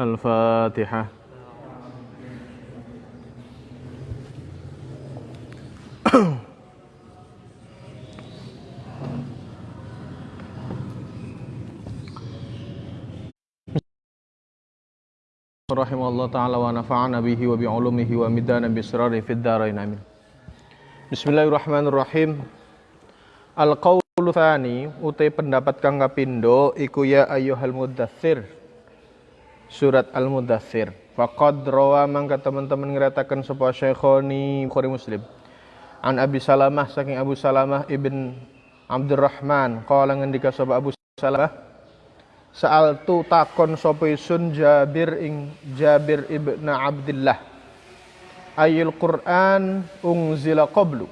الفاتحة rahimahullah taala wa nafa'ana bihi wa bi'ulumihi wa midana bisrari fid dharain amin. Bismillahirrahmanirrahim. Al qaulu tsani utai pendapat kang kapindo iku ya ayyuhal mudaththir. Surat Al Mudaththir. Faqad rawa mangka teman-teman ngeratakan sapa Syekhoni Bukhari Muslim. An Abi Salamah saking Abu Salamah ibn Abdurrahman qala ngendika sapa Abu Salamah Saal tu takon sapa isun Jabir ing Jabir ibn Abdullah. Ayul Quran ungzila qablu.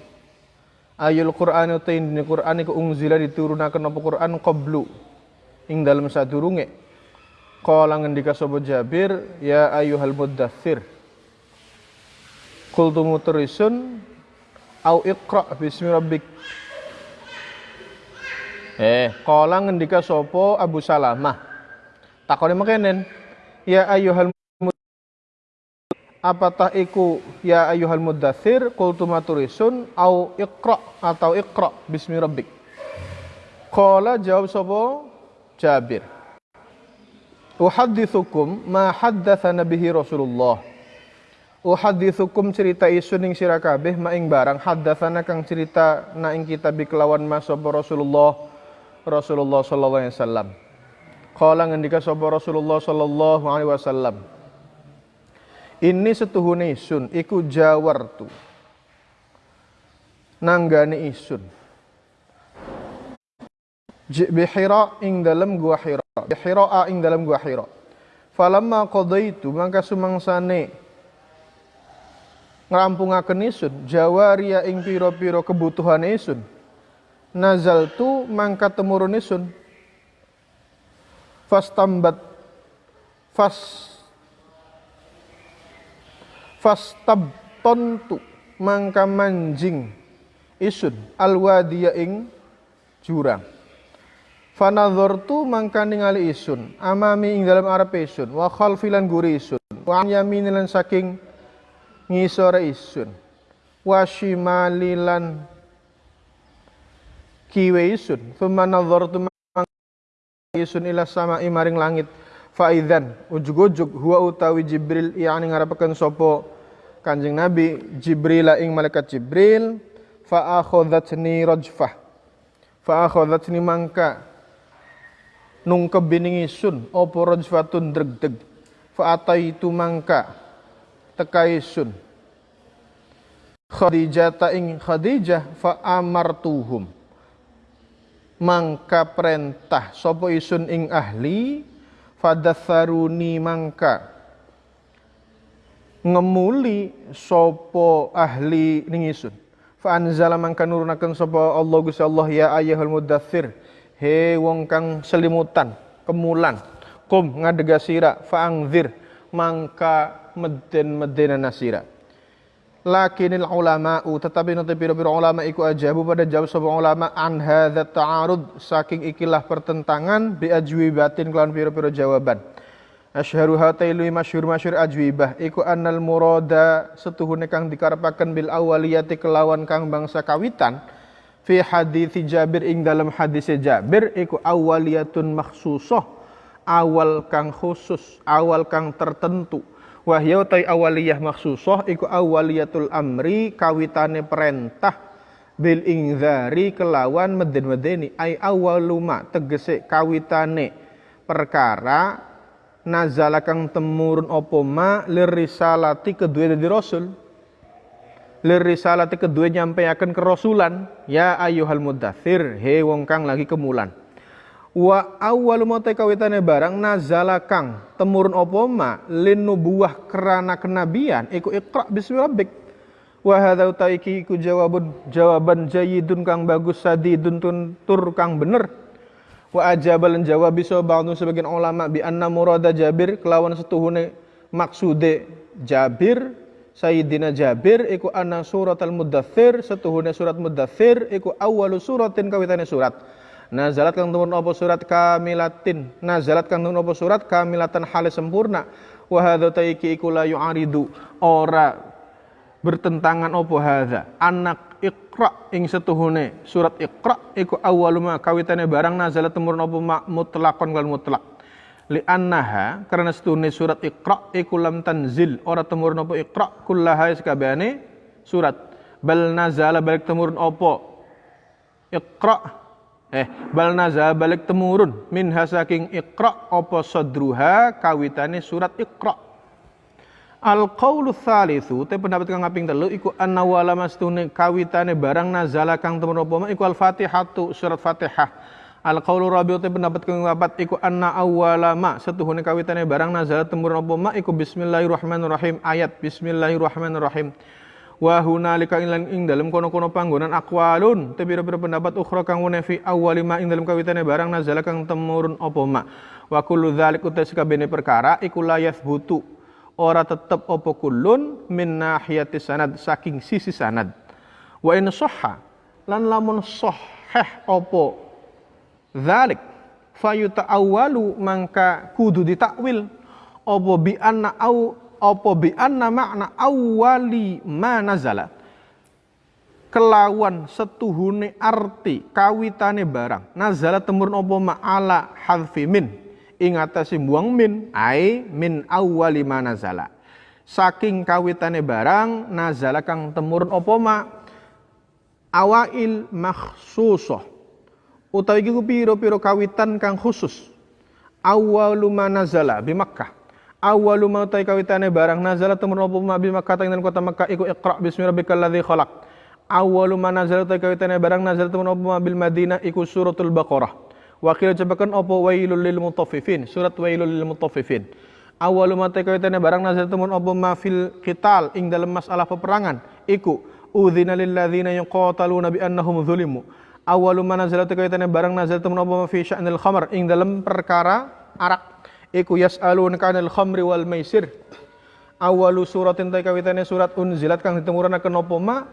Ayul Quran uta ini Quran iku ungzila diturunaken apa Quran qablu. Ing dalam sadurunge. Kala ngendika sapa Jabir, ya ayyuhal muddathir. Qultu mutrisun au iqra bismi rabbik Eh, kala ngendika sapa Abu Salamah. Takone mekenen, ya ayyuhal apatah iku ya ayyuhal muddatsir qultu maturisun au iqra atau iqra bismi rabbik. Qala jawab sapa Jabir. Uhaddithukum ma haddatsana bihi Rasulullah. Uhaddithukum cerita isun ing sira kabeh ma ing barang haddatsana kang cerita na ing kitab kelawan mas sapa Rasulullah Rasulullah sallallahu alaihi wasallam. Kala ngendika sapa Rasulullah sallallahu alaihi wasallam. Ini setuhune isun iku jawartu. Nanggane isun. Bihira ing dalam gua Hira. Bihira ing dalam gua Hira. Falamma qadaitu mangka sumangsane ngrampungaken isun jawaria ing pira-pira kebutuhan isun. Nazal tu mangka temurun isun. Fastambat fas fastabtontu mangka manjing isun alwadiya ing jurang fanadhortu mangka ningali isun. Amami ing dalam arep isun. Wa khalfilan guri isun. Wa yaminilan saking ngisore isun. Wa shimalilan kiwe isun. Thumma nadhartu isun ila sama imaring langit. Faizan ujug-ujug huwa utawi Jibril yani ngarapaken sapa Kanjeng Nabi Jibril ing malaikat Jibril fa akhadhatni rajfah. Fa akhadhatni mangka nung kebining isun apa rajfatun dreg-deg fa ataitu mangka teka isun Khadijah ta ing Khadijah fa amartuhum mangka perintah sopo isun ing ahli fadatharuni mangka. Ngemuli sopo ahli ning isun. Fa anzala mangka nurunaken sopo Allah Gusti Allah ya ayyuhal mudaththir he wong kang selimutan kemulan. Kum ngadega sira fa angzir mangka meden-medena nasira lakinil ulama'u tetapi nanti pira-pira ulama iku ajabu pada jawab sebuah ulama an hadza ta'arud saking ikilah pertentangan bi ajwibatin kelawan pira-pira jawaban. Asyharu hatailu masyhur masyhur ajwibah iku annal murada setuhune kang dikarepaken bil awaliyati kelawan kang bangsa kawitan fi hadis Jabir ing dalam hadis Jabir iku awaliyatun makhsusah awal kang khusus awal kang tertentu. Wahya utai awaliyah maksusah iku awaliyatul amri kawitane perintah bil ingzari kelawan meden-medeni ai awaluma tegese kawitane perkara nazala kang temurun apa ma lirisalati kedua dari rasul lirisalati kedua nyampaikan kerasulan. Ya ayuhal mudathir he wong kang lagi kemulan. Wa awwalu mate kawitane barang nazala kang temurun apa ma lin nubuwah kerana kenabian. Iku iqra bismi rabbik. Wa hadza utaiki iku jawabun jawaban jayyidun kang bagus sadidun tur kang bener. Wa ajabalan jawab bisa ba'du sebagian ulama bi anna murada Jabir kelawan setuhune maksude Jabir Sayyidina Jabir iku anna surat al-mudathir setuhune surat mudathir iku awalu suratin kawitane surat. Nazalat kang tumurun apa surat? Kamilatin. Nazalat kang tumurun apa surat? Kamilatan halis sempurna. Wa hadza taiki iku la yu'aridu. Ora bertentangan apa hadza. Anak Iqra ing setuhune surat Iqra iku awaluma kawitane barang nazalat tumurun apa mutlaqan kal mutlak li annaha karena setuhune surat Iqra iku lam tanzil. Ora tumurun apa Iqra kullaha sakabehane surat. Bal nazala balik tumurun apa Iqra. Eh bal nazala balik temurun. Min hasaking Iqra apa sadruha kawitane surat Iqra. Al qaulu tsalitsu te pendapat kang kaping telu iku anna wala mastune kawitane barang nazala kang temen apa iku al Fatihatu surat Fatihah. Al qaulu rabi'u pendapat kang papat iku anna awwala ma setuhune kawitane barang nazala temurun apa ma iku bismillahirrahmanirrahim ayat bismillahirrahmanirrahim. Wa hunalika ilan ing dalem kono-kono panggonan aqwalun te pira-pira pendapat ukhra kang wene fi awwali ma ing dalem kawitane barang nazala kang temurun apa ma. Wa kullu perkara iku la yathbutu ora tetep opo kulun min nahiyati sanad saking sisi sanad wa in lan lamun sahih opo dzalik fayuta'awwalu mangka kudu ditakwil. Opo bi anna au opo bi anna makna awali ma nazala. Kelawan setuhune arti kawitane barang. Nazala temurun opo ma'ala hadfi min. Ing atase buang min ai min awwali manazala saking kawitane barang nazala kang temurun apa ma? Awail makhsusah utawi iku piro-piro kawitan kang khusus awwalu manazala bi Makkah awwalu ma utai kawitane barang nazala temurun apa ma bi Makkah tang kota Makkah iku iqra bismi rabbikal ladzi khalaq awwalu ma nazala utai kawitane barang nazala temurun apa ma bil Madinah iku suratul Baqarah Wakil cepakan opo wailul lil mutaffifin. Surat wailul lil mutaffifin. Awalu mate kawitane barang nazar temun opo mafil qital ing dalam masalah peperangan. Iku udzina lil ladzina yuqataluna bi annahum zulimu. Awalu ma nazala kawitane barang nazar temun opo fi sya'nil khamr. Ing dalam perkara arak. Iku yas'alun kanil khamri wal maisir. Awalu suratin ta kawitane surat unzilat kang ditemuranaken opo ma?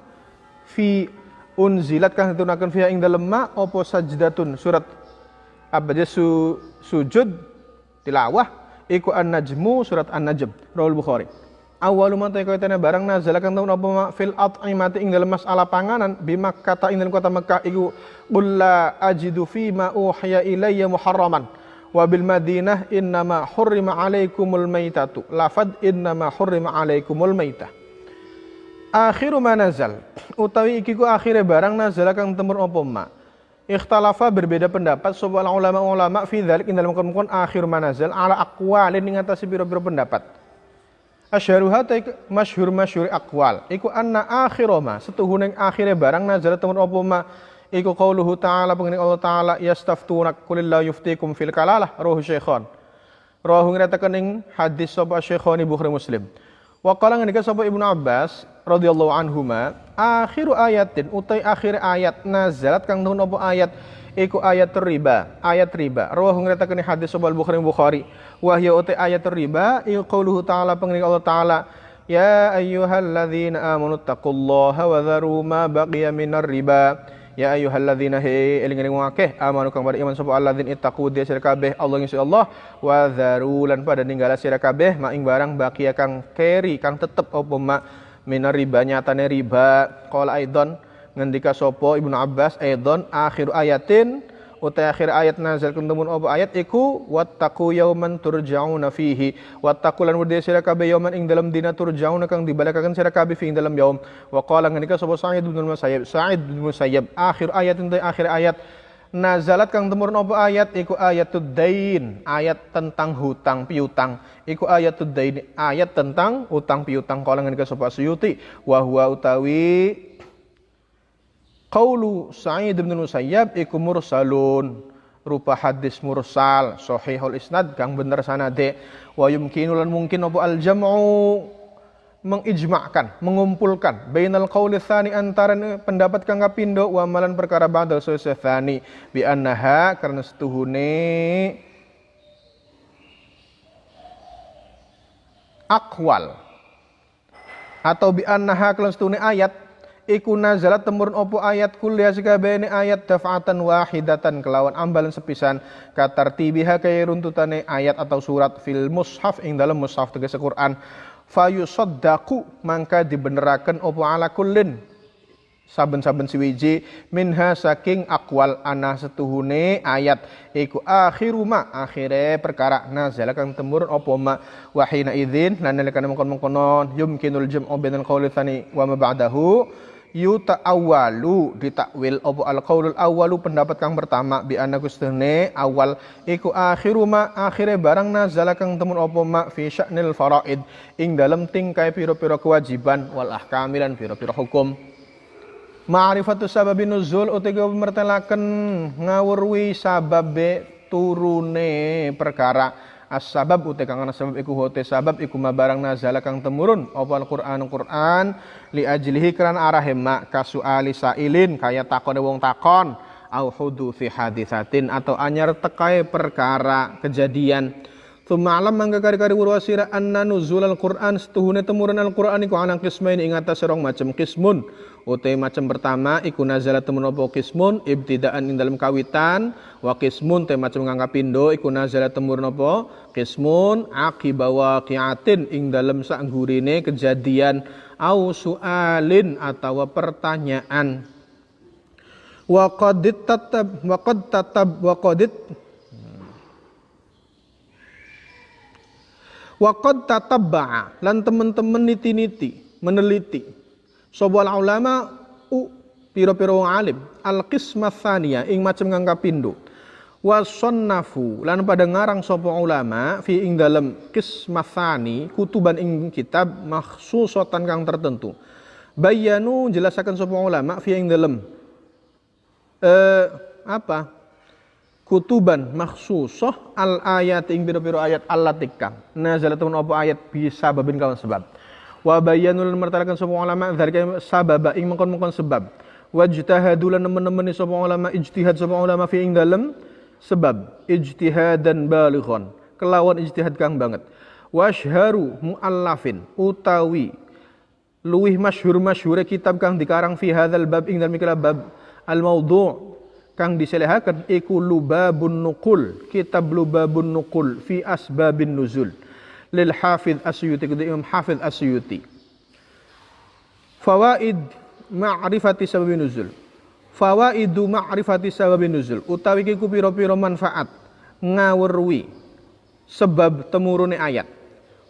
Fi unzilat kang ditunaken fiha ing dalem ma? Opo sajdatun? Surat abadi su, sujud tilawah. Iku an-najmu surat an-najm. Rawal bukhari awalu man tayyana barang nazala kang taun apa fil at'imati ing dalam masalah panganan. Bi Makkah ing dalam kota Makkah iku qul la ajidu fi ma uhiya ilayya muharraman wa bil Madinah innama hurrima alaikumul maitatu lafad innama hurrima alaikumul maitah akhiru ma nazal. Utawi iki ku akhire barang nazala kang temur apa ma Ikhtalafa berbeda pendapat. Sebuah ulama-ulama fi dzalik dalam kemudian akhir manazil ala aqwalin ing atas biro-biro pendapat. Asyharuha ta masyhur masyhur aqwal iku anna akhiroma yang akhire barang nazal temen apa ma iku qauluhu ta'ala pengen Allah ta'ala yastaftunak kulillahu yuftikum fil kalalah rohu syekhon. Rohu ngretaken ing hadis sapa syekhoni Bukhari Muslim. Wa qala ngendika sapa Ibnu Abbas radhiyallahu anhuma akhiru ayatin utai akhir ayat nazalat kang apa ayat iku ayat riba ayat riba. Rawahu ngritakeun hadis sapa Bukhari Bukhari. Wa hiya utai ayat riba iku qauluhu ta'ala pengen Allah taala ya ayyuhalladzina amanu taqullaha wa dharu ma baqiya minar riba. Ya ayyuhalladzina he eling-eling wong akeh amanu kang pada iman sapa alladzin ittaqu dia sira kabeh Allah Gusti Allah wa dzaru lan pada ninggala sira mak ing barang bakia kang keri kang tetep apa mak minar riba nyatane riba. Qala aidon ngendika sapa Ibnu Abbas aidon akhir ayatin utai akhir ayat nazal kuntumun apa ayat iku wattaqu yauman turja'una fihi. Wattaqu lan wedi sira kabeh yauman ing dalam dina turja'una kang dibalakaken sira fi ing dalam yaum. Wa qala ngendika sapa Sa'id bin Musayyib Sa'id bin Musayyib akhir ayat utai akhir ayat nazalat kang temurun apa ayat iku ayatud dain ayat tentang hutang piutang. Iku ayatud dain ayat tentang utang piutang. Kala ngendika sapa Suyuti wa utawi Qaulu Sa'id bin Musayyab iku mursalun. Rupa hadis mursal sahihul isnad kang bener sanade wa yumkinu lan mungkin apa al jam'u? Mengijma'kan, mengumpulkan. Bainal qauli tsani antara pendapat kang kapindo wa malan perkara ba'dal tsani. Bi annaha karena setuhune akwal. Atau bi annaha kalau setuhune ayat iku nazalat temurun opo ayat kuliah sekabehane ayat daf'atan wahidatan kelawan ambalan sepisan. Katar tibiha kaya runtutane ayat atau surat fil mushaf ing dalam mushaf tegese Quran fayusaddaku mangka dibeneraken opo ala kullin. Saben-saben siwiji minha saking akwal ana setuhune ayat. Iku akhiru ma akhire perkara. Nazala kang temurun apa ma wahina idzin lan nalika mengkon-mengkonon yumkinul jam'u bainal qawli tsani wa ma ba'dahu yuta awalu ditakwil. Opo al qaulul awalu pendapat kang pertama bi anna kustene awal. Iku akhiru ma akhire barang nazala kang temun opo ma fi sya'nil faraid ing dalam tingkai piro-piro kewajiban wal ahkamilan piro-piro hukum. Ma'rifatus sababi nuzul utega mertelaken ngawurwi sababe turune perkara as-sabab uti kang ana sabab iku hote sabab iku mabarang nazala kang temurun. Apa Al-Qur'an? Qur'an li ajlihi kran arah ma kasuali sailin kaya takone wong takon au fi hadisatin atau anyar tekai perkara kejadian. Thumma alam mangga kari-kari wurwasira anna nuzul al-Qur'an setuhune temurun al-Qur'an iku anang kismain ing atas serong macam kismun Utai macam pertama iku nazala temen apa kismun ibtidaan ing dalam kawitan. Wa kismun te macam ngangka pindo iku nazala temurun apa kismun akibawa waqiatin ing dalam sanggurine kejadian au sualin atau pertanyaan. Wa qadit tatab wa qad tatab wa qadit wa qad lan teman-teman niti-niti meneliti Sobual ulama u piro-piro alim. Al qismah thaniya ing macam ngangka pindu. Wasonnafu lan pada ngarang sopo ulama fi ing dalam qismah thani kutuban ing kitab maksusotan kang tertentu. Bayanu jelasakan sopo ulama fi ing dalam eh, apa? Kutuban maksusoh al ayat ing piro-piro ayat Allah tikang nazalatun apa ayat bisa babin kawan sebab wa bayanul mertalakan semua ulama dzalika sababa ing mengkon-mengkon sebab. Wajtahadu lan nemen-nemen sapa ulama ijtihad sapa ulama fi ing dalem sebab. Ijtihadan balighan kelawan ijtihad kang banget. Washharu muallafin utawi luwih masyhur masyhure kitab kang dikarang fi hadzal bab ing dalem bab al maudhu' kang diselehaken iku lubabun nuqul kitab lubabun nuqul fi asbabin nuzul lil Hafidh Asyuti kepada Imam Hafidh Asyuti. Fawaid ma'rifati sababin nuzul. Fawaidu ma'rifati sababin nuzul. Utawi kiku piro-piro manfaat ngawurwi sebab temurune ayat.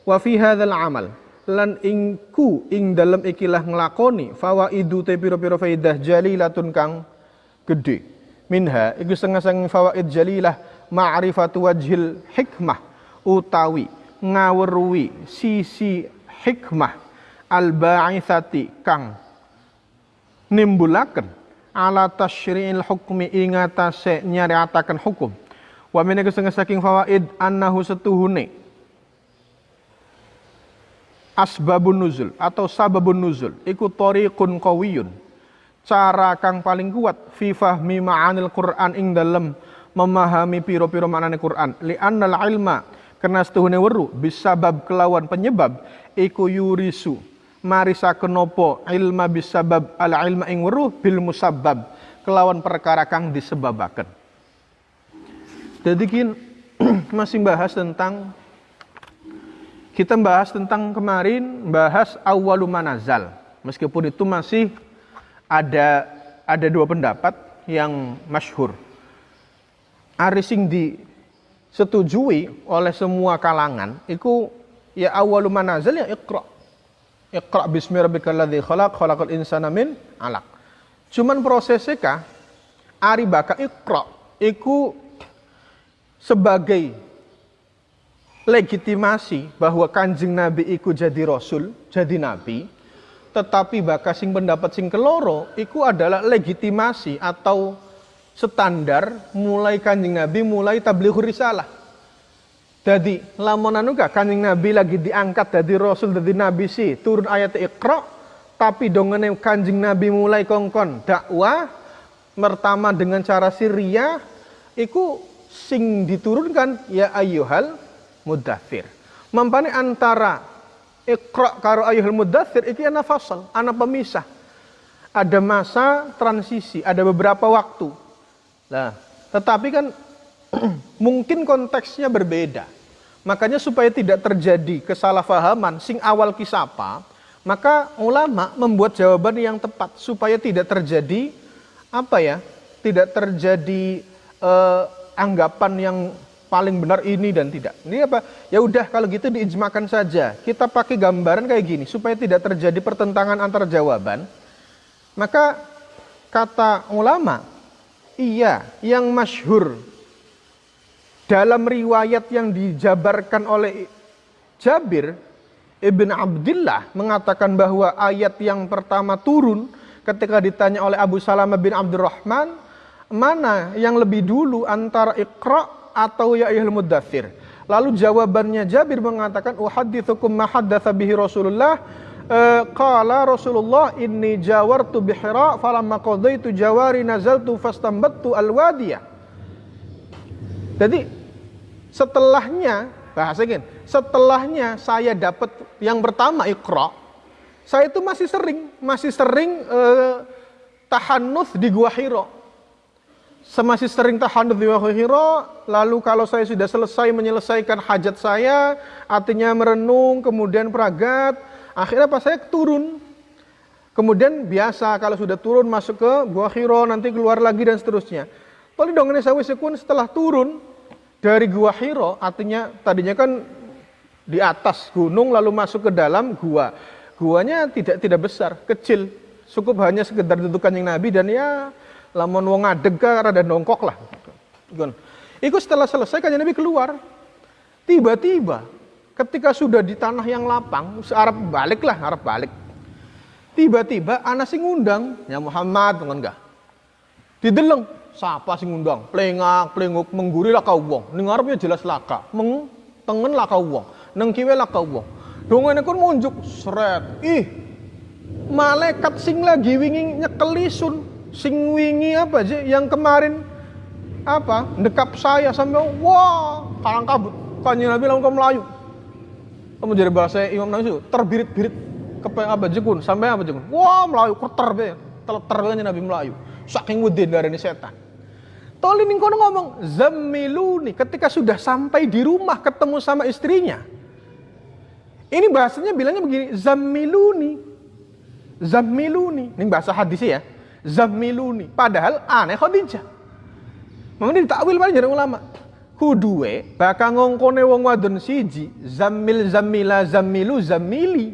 Wa fi hadzal amal lan ingku ing dalam ikilah nglakoni fawaidu te piro-piro faidah jalilatun kang gede. Minha iku setengah fawaid jalilah ma'rifatu wajhil hikmah utawi ngawruwi sisi hikmah al ba'ithati kang nimbulaken ala tasyri'il hukmi ingatase nyariataken hukum. Wa min saking fawaid annahu setuhune asbabun nuzul atau sababun nuzul iku tariqun qawiyun cara kang paling kuat fi fahmi ma'anil Qur'an ing dalem memahami piro-piro maknane Qur'an. Li annal ilma karena setuhune weru bisabab kelawan penyebab iku yurisu. Marisa kenopo ilma bisabab ala ilma ing weru bil musabab kelawan perkara kang disebabaken. Jadi kin masih bahas tentang kita bahas tentang kemarin bahas awalu manazal. Meskipun itu masih ada ada dua pendapat yang masyhur. Arising di setujui oleh semua kalangan itu ya awalu manazal ya iqra. Iqra bismi rabbikal ladzi khalaq khalaqal insana min alaq. Cuman prosesnya kah? Ari baka iqra. Iku sebagai legitimasi bahwa kanjeng nabi iku jadi rasul jadi nabi tetapi baka sing pendapat sing keloro iku adalah legitimasi atau standar mulai kanjeng Nabi mulai tablighur risalah. Jadi lamun gak kanjeng Nabi lagi diangkat dari rasul dari nabi sih turun ayat Iqra tapi dongene kanjeng Nabi mulai kongkon dakwah pertama dengan cara siria iku sing diturunkan ya ayyuhal mudathir. Mampane antara Iqra karo ayyuhal mudathir iki ana fasal, ana pemisah ada masa transisi, ada beberapa waktu. Nah, tetapi kan mungkin konteksnya berbeda. Makanya supaya tidak terjadi kesalahpahaman sing awal kisapa, maka ulama membuat jawaban yang tepat supaya tidak terjadi apa ya? Tidak terjadi eh, anggapan yang paling benar ini dan tidak. Ini apa? Ya udah kalau gitu diijmakan saja. Kita pakai gambaran kayak gini supaya tidak terjadi pertentangan antar jawaban. Maka kata ulama, iya yang masyhur dalam riwayat yang dijabarkan oleh Jabir Ibn Abdullah mengatakan bahwa ayat yang pertama turun ketika ditanya oleh Abu Salamah bin Abdurrahman mana yang lebih dulu antara Iqra atau ya ayyuhal muddathir. Lalu jawabannya Jabir mengatakan uhadithukum ma haddatsa bihi Rasulullah qala Rasulullah inni jawartu bihira falamma qadaitu jawari nazaltu fastambattu alwadiyah jadi setelahnya bahasa gini, setelahnya saya dapat yang pertama ikra, saya itu masih sering, masih sering tahannuth di Gua Hiro. Semasih sering tahannuth di Gua Hiro, lalu kalau saya sudah selesai menyelesaikan hajat saya, artinya merenung, kemudian peragat, akhirnya pas saya turun. Kemudian biasa kalau sudah turun masuk ke Gua Hiro, nanti keluar lagi dan seterusnya. Tadi dong ini saya setelah turun dari Gua Hiro, artinya tadinya kan di atas gunung lalu masuk ke dalam gua. Guanya tidak tidak besar, kecil. Cukup hanya sekedar dudukan yang Nabi dan ya lamun wong ngadeg rada nongkok lah. Ikut setelah selesai kan Nabi keluar. Tiba-tiba ketika sudah di tanah yang lapang, Arab balik lah, Arab balik. Tiba-tiba anak sing ngundang, ya Muhammad, enggak. Dideleng, Siapa sing ngundang? Plengak, plenguk, mengguri lah kau wong. Ngarepnya jelas laka. Meng tengen lah kau wong. Neng kiwe wong. Dongene kon munjuk seret. Ih. Malaikat sing lagi wingi nyekelisun. Sing wingi apa aja yang kemarin apa? Dekap saya sampai wah, kalang kabut. Kanjeng Nabi langsung melayu. Kamu jadi bahasa Imam Nawawi itu terbirit-birit kepe apa jekun sampai apa jekun. Wah, melayu keter be. Ter Nabi melayu. Saking wedin dari ini setan. Toli kono ngomong, zamiluni. Ketika sudah sampai di rumah ketemu sama istrinya. Ini bahasanya bilangnya begini, zamiluni. Zamiluni. Ini bahasa hadis ya. Zamiluni. Padahal aneh Khadijah. Memang ditakwil jarang ulama. Kuduwe bakal ngongkone wong wadon siji, zamil zamila zamilu zamili.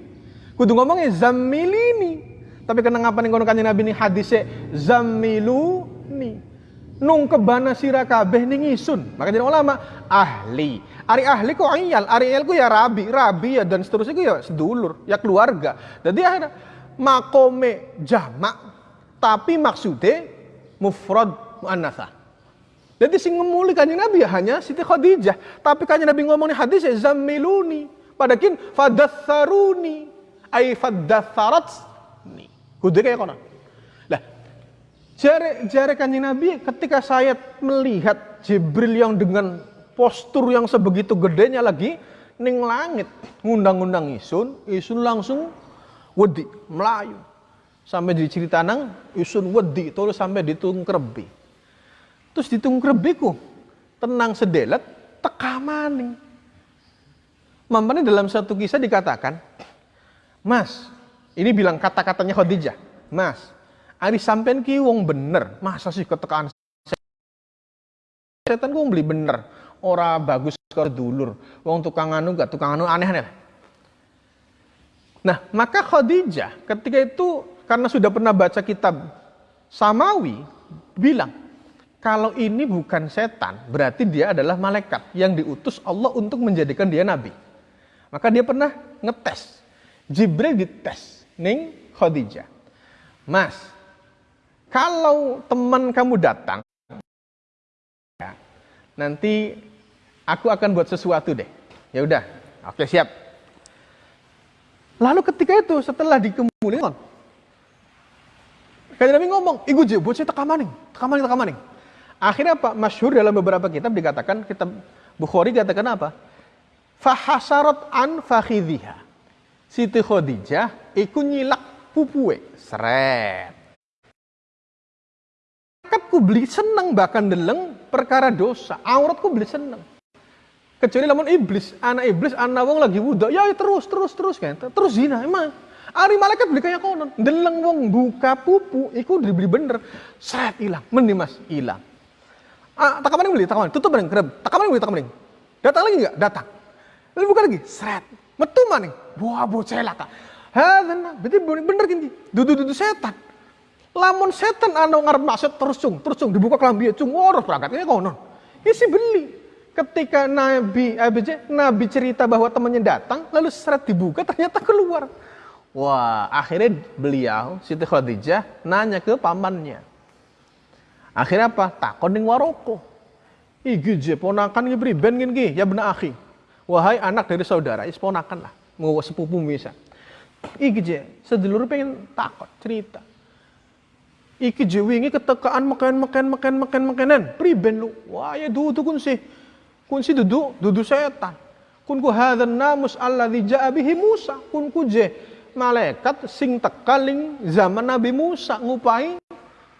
Kudu ngomongnya zamilini. Tapi kenapa nih kono kanjeng Nabi ini hadisnya zamiluni nung kebana sira kabeh ning isun. Maka jadi ulama ahli. Ari ahli kok iyal, ari iyal ku ya rabi, rabi ya dan seterusnya ku ya sedulur, ya keluarga. Jadi akhirnya makome jamak tapi maksudnya mufrad muannasah. Jadi sing ngemuli kanjeng Nabi ya hanya Siti Khadijah. Tapi kanjeng Nabi ngomong nih hadis ya zamiluni. Padakin fadatsaruni ay fadatsaratni. Kudu kayak kono. Jari, jari kanjeng Nabi ketika saya melihat Jibril yang dengan postur yang sebegitu gedenya lagi ning langit ngundang-undang isun, isun langsung wedi, melayu. Sampai di cerita nang isun wedi terus sampai ditung krebi. Terus ditung krebiku tenang sedelat teka maning. Mampane dalam satu kisah dikatakan, Mas, ini bilang kata-katanya Khadijah, Mas, Ari sampean ki wong bener, masa sih ketekan setan gue beli bener, ora bagus ke dulur, wong tukang anu gak tukang anu aneh-aneh. Nah, maka Khadijah ketika itu karena sudah pernah baca kitab Samawi bilang kalau ini bukan setan, berarti dia adalah malaikat yang diutus Allah untuk menjadikan dia nabi. Maka dia pernah ngetes. Jibril dites ning Khadijah. Mas, kalau teman kamu datang, ya, nanti aku akan buat sesuatu deh. Ya udah, oke siap. Lalu ketika itu setelah dikemulikan, kayak Nabi ngomong, iku je, buat saya tekamaning, tekamaning, tekamaning. Akhirnya apa? Masyhur dalam beberapa kitab dikatakan, kitab Bukhari dikatakan apa? Fahasarat an fakhidhiha. Siti Khadijah ikut nyilak pupue. Seret. Aku beli seneng bahkan deleng perkara dosa. Auratku beli seneng. Kecuali lamun iblis, anak iblis, anak wong lagi wudhu, ya, ya terus, terus, terus kan. Terus zina, emang. Ari malaikat beli kayak konon. Deleng wong buka pupu, iku dibeli bener. Seret hilang. Mending mas, hilang. Ah, tak kemarin beli, tak kemarin. Tutup bening, kerem. Tak kemarin beli, tak kemarin. Datang lagi enggak? Datang. Lalu buka lagi, seret. Metu maning. Wah, bocah laka. Hadana, berarti bener gini. Dudu-dudu setan. Lamun setan anu ngarep maksud terus cung, terus cung dibuka kelambi cung, woroh berangkatnya konon. Isi beli. Ketika Nabi ABJ, Nabi cerita bahwa temannya datang, lalu seret dibuka ternyata keluar. Wah, akhirnya beliau Siti Khadijah nanya ke pamannya. Akhirnya apa? Takon ning waroko. Iki je ponakan ki priben gini ya benar akhi. Wahai anak dari saudara, is ponakan lah. Mau sepupu bisa. Iki je, sedulur pengen takon cerita. Iki je wingi ketekaan makan makan makan makan makanan. Priben lu. Wah, ya tuh kun sih kun si dudu dudu setan kun ku hadzal namus alladzi ja'a bihi Musa kun ku je malaikat sing tekaling zaman Nabi Musa ngupai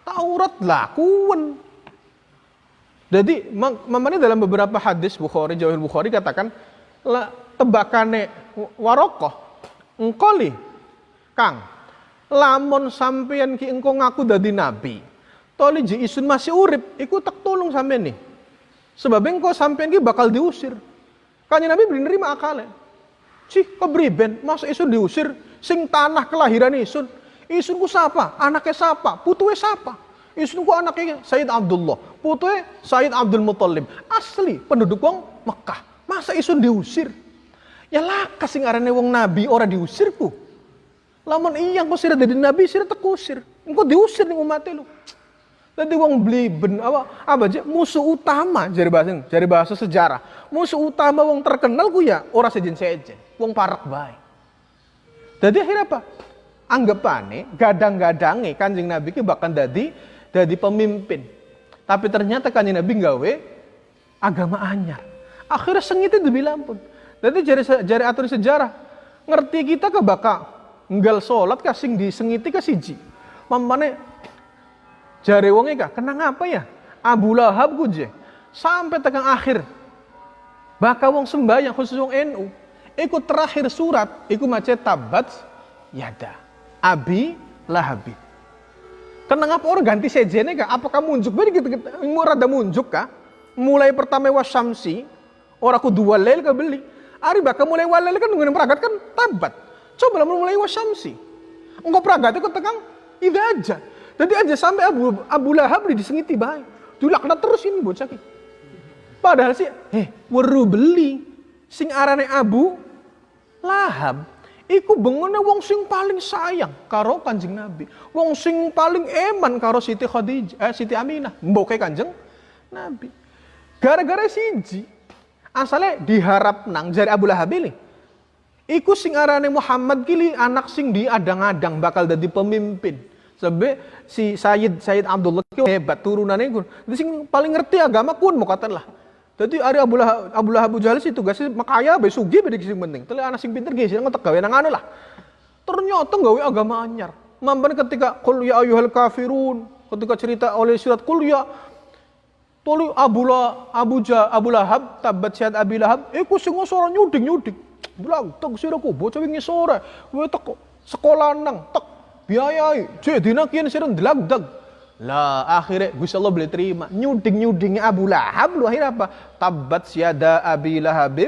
Taurat lakuan jadi mamane dalam beberapa hadis Bukhari Jawahir Bukhari katakan tebakane warokoh engkoli kang lamun sampeyan ki engko ngaku dadi nabi toli ji isun masih urip iku tak tolong sampeyan nih Sebab engkau sampai ini bakal diusir. Kanya Nabi beri nerima akalnya. Cih, kebriben, masa isun diusir? Sing tanah kelahiran isun. Isun ku siapa? Anaknya siapa? Putunya siapa? Isun ku anaknya Sayyid Abdullah. Putunya Sayyid Abdul Muttalib. Asli penduduk wong Mekah. Masa isun diusir? Ya lah, kasih ngarane wong Nabi orang diusir ku. Laman iya kau sira dari Nabi sira tekusir. Engkau diusir nih umatnya lu. Nanti wong beli ben apa apa aja musuh utama jari bahasa jari bahasa sejarah. Musuh utama wong terkenal ku ya orang sejen sejen, wong parak baik. Jadi akhirnya apa? Anggapane gadang-gadange Kanjeng Nabi ki bahkan dadi dadi pemimpin. Tapi ternyata Kanjeng Nabi gawe agama anyar. Akhirnya sengit itu pun. Jadi jari jari atur sejarah ngerti kita ke bakal nggal sholat kasing disengiti ke siji. Mamane Jare wong kah kenang apa ya? Abu Lahab je. Sampai tekan akhir. Baka wong sembahyang khusus wong NU. Iku terakhir surat, iku macet tabat yada. Abi Lahabi. Kenang apa orang ganti sejene kah? Apa kamu munjuk? Beri gitu, gitu. Murada munjuk kah? Mulai pertama wasamsi, orang aku dua lel ke beli. Ari baka mulai walel kan dengan peragat kan tabat. Coba lah mulai wasamsi. Enggak peragat itu tekan ida aja. Jadi aja sampai Abu Abu Lahab disengiti baik. Dulakna terus ini bocah ki. Padahal sih, eh, weru beli sing arane Abu Lahab iku bengone wong sing paling sayang karo Kanjeng Nabi. Wong sing paling eman karo Siti Khadijah, eh, Siti Aminah, mboke Kanjeng Nabi. Gara-gara siji asalnya diharap nang jari Abu Lahab ini. Iku sing arane Muhammad kili anak sing diadang-adang bakal jadi pemimpin. Sebab si Sayyid Sayyid Abdullah hebat turunannya kun. Sing paling ngerti agama kun mau kata lah. Jadi hari Abu Lahab Abu Lahab Abu Jahal sih makaya be sugi be sing penting. Tele anak sing pinter ge sing ngotek gawe nang anu lah. Ternyata gawe agama anyar. Mampan ketika qul ya ayyuhal kafirun, ketika cerita oleh surat qul ya Toli Abu La, Abu Ja, Abu Lahab, tabat syad Abi Lahab, iku sing suara nyuding-nyuding. Bilang, tak sira ku bocah wingi sore, kowe tek sekolah nang, tek biayai jadi kian sirun delagdag lah akhirnya Gusti Allah boleh terima nyuding nyudingnya Abu Lahab lu akhirnya apa tabat siada Abi Lahab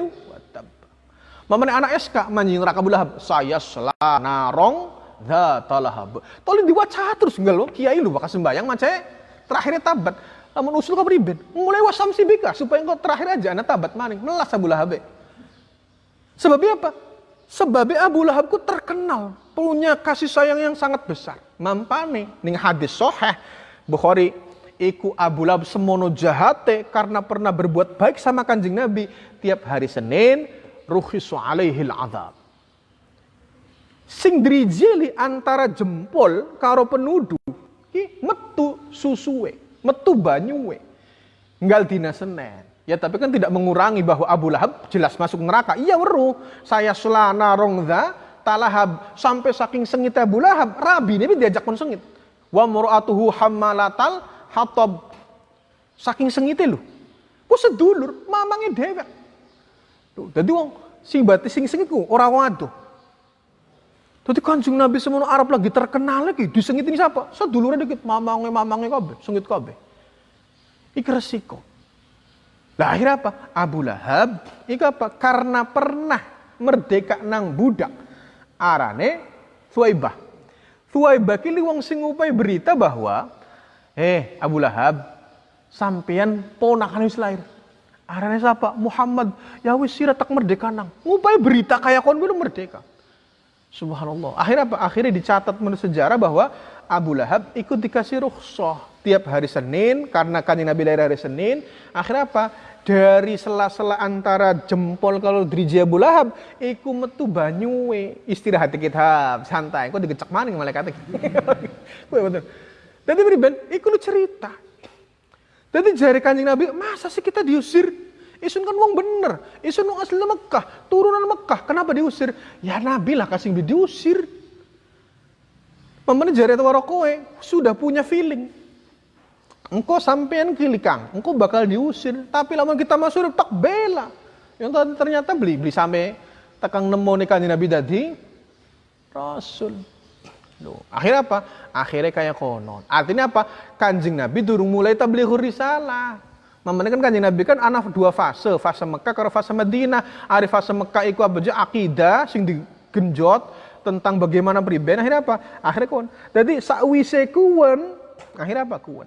Mamane anak SK manjing raka Abu Lahab saya selanarong dzata lahab. Tolong diwaca terus enggak lo kiai lu bakal sembayang mace terakhirnya tabat. Lamun usul ka priben mulai wasam sibika supaya engkau terakhir aja anak tabat maning melas Abu Lahab. Sebabnya apa? Sebabnya Abu Lahab ku terkenal punya kasih sayang yang sangat besar. Mampane ning hadis soheh Bukhari iku Abu Lahab semono jahate karena pernah berbuat baik sama kanjeng Nabi tiap hari Senin ruhisu alaihil azab. Sing drijili antara jempol karo penuduh ki metu susuwe, metu banyuwe. Nggal dina Senin. Ya tapi kan tidak mengurangi bahwa Abu Lahab jelas masuk neraka. Iya weru. Saya selana rongza talahab sampai saking sengit Abu Lahab. Rabi ini diajak pun sengit. Wa mur'atuhu hammalatal Hatab. Saking sengite lho. Ku sedulur, mamange dewek. Lho, dadi wong sing bati sing sengit ku ora wong adoh. Kanjeng Nabi semono Arab lagi terkenal lagi disengit ini siapa? Sedulurnya dikit, mamange mamange kabeh, sengit kabeh. Iki resiko. Lah akhirnya apa? Abu Lahab, iki apa? Karena pernah merdeka nang budak. Arane Thuaibah. Thuaibah kili wong sing ngupai berita bahwa eh Abu Lahab sampean ponakan wis lahir. Arane siapa? Muhammad. Ya wis sira tak merdeka nang. Ngupai berita kayak kon belum merdeka. Subhanallah. Akhirnya apa? Akhirnya dicatat menurut sejarah bahwa Abu Lahab ikut dikasih rukhsah tiap hari Senin karena kan Nabi lahir hari Senin. Akhirnya apa? Dari sela-sela antara jempol kalau driji Abu Lahab iku metu banyuwe. Istirahat kita santai. Kok digecek maning malaikat kowe betul. Dadi beriben iku lu cerita. Dadi jari kanjeng Nabi masa sih kita diusir? Isun kan wong bener. Isun wong asli Mekah turunan Mekah. Kenapa diusir? Ya Nabi lah kasih diusir. Pemenang jari itu kowe sudah punya feeling engkau sampean kilikang, engkau bakal diusir. Tapi lama kita masuk tak bela. Yang ternyata beli beli sampai tekang nemu nih Nabi tadi Rasul. Loh, akhirnya apa? Akhirnya kayak konon. Artinya apa? Kanjeng Nabi durung mulai tabligh risalah. Mamane kan kanjeng Nabi kan anak dua fase, fase Mekah karo fase Madinah. Ari fase Mekah iku apa aja akidah sing digenjot tentang bagaimana pribadi akhirnya apa? Akhirnya kon. Jadi sakwise kuwen, akhirnya apa kuwen?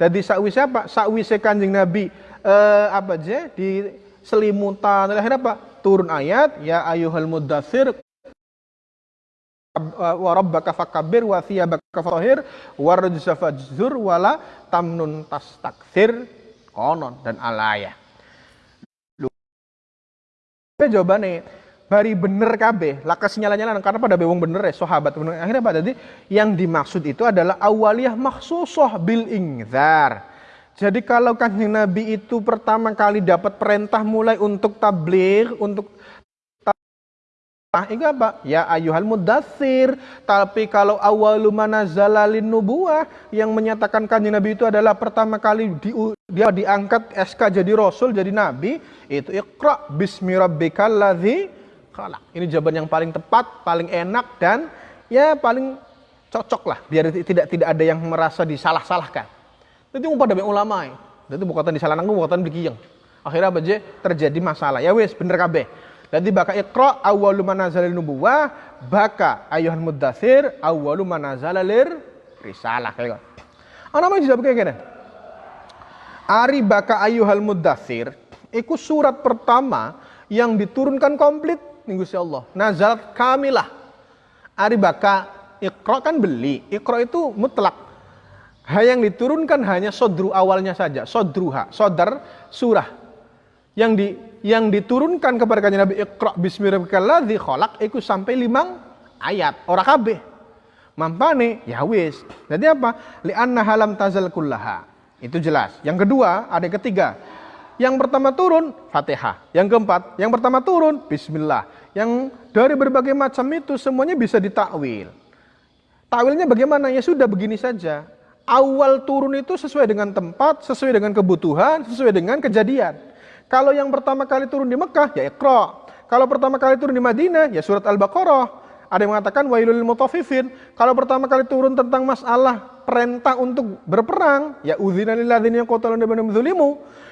Jadi sakwise apa? Sakwise Kanjeng Nabi eh, apa aja di selimutan akhirnya apa? Turun ayat ya ayuhal mudathir wa rabbaka fakabbir wa thiyabaka fatahhir wa rajsa fajzur wala tamnun tastakthir konon dan alaya. Jawabannya bari bener kabeh lakas nyala-nyala karena pada bewong bener ya sahabat bener akhirnya pada jadi yang dimaksud itu adalah awaliyah maksusoh bil ingzar jadi kalau kanjeng Nabi itu pertama kali dapat perintah mulai untuk tabligh untuk Ah, itu apa? Ya ayuhal mudathir. Tapi kalau awalu zalalin nubuah yang menyatakan kanjeng Nabi itu adalah pertama kali di, dia diangkat SK jadi rasul, jadi nabi, itu iqra bismi rabbikal ladzi khalaq. Ini jawaban yang paling tepat, paling enak dan ya paling cocok lah biar tidak tidak ada yang merasa disalah-salahkan. Yang pada ulama ya. Itu bukan disalah nanggung, bukan dikiyeng. Akhirnya apa je? Terjadi masalah. Ya wes bener kabeh. Jadi baka iqra awwalu manazalil nubuwah baka ayuhan muddatsir awwalu manazalil risalah kayak. Ana mau dijawab kayak gini. Ari baka ayuhal muddatsir iku surat pertama yang diturunkan komplit minggu si Allah. Nazalat kamilah. Ari baka ikro kan beli. Ikro itu mutlak. Yang diturunkan hanya sodru awalnya saja. Sodruha. Sodar surah. Yang di yang diturunkan kepada kanjeng Nabi Iqra bismillahirrahmanirrahim kholak itu sampai limang ayat. Ora kabeh. Mampane ya wis. Jadi apa? Li'anna halam tazal kullaha. Itu jelas. Yang kedua, ada yang ketiga. Yang pertama turun Fatihah. Yang keempat, yang pertama turun Bismillah. Yang dari berbagai macam itu semuanya bisa ditakwil. Takwilnya bagaimana? Ya sudah begini saja. Awal turun itu sesuai dengan tempat, sesuai dengan kebutuhan, sesuai dengan kejadian. Kalau yang pertama kali turun di Mekah, ya Iqra. Kalau pertama kali turun di Madinah, ya surat Al-Baqarah. Ada yang mengatakan wailul mutafifin. Kalau pertama kali turun tentang masalah perintah untuk berperang, ya udzina lil ladzina yaqtaluna dzulimu.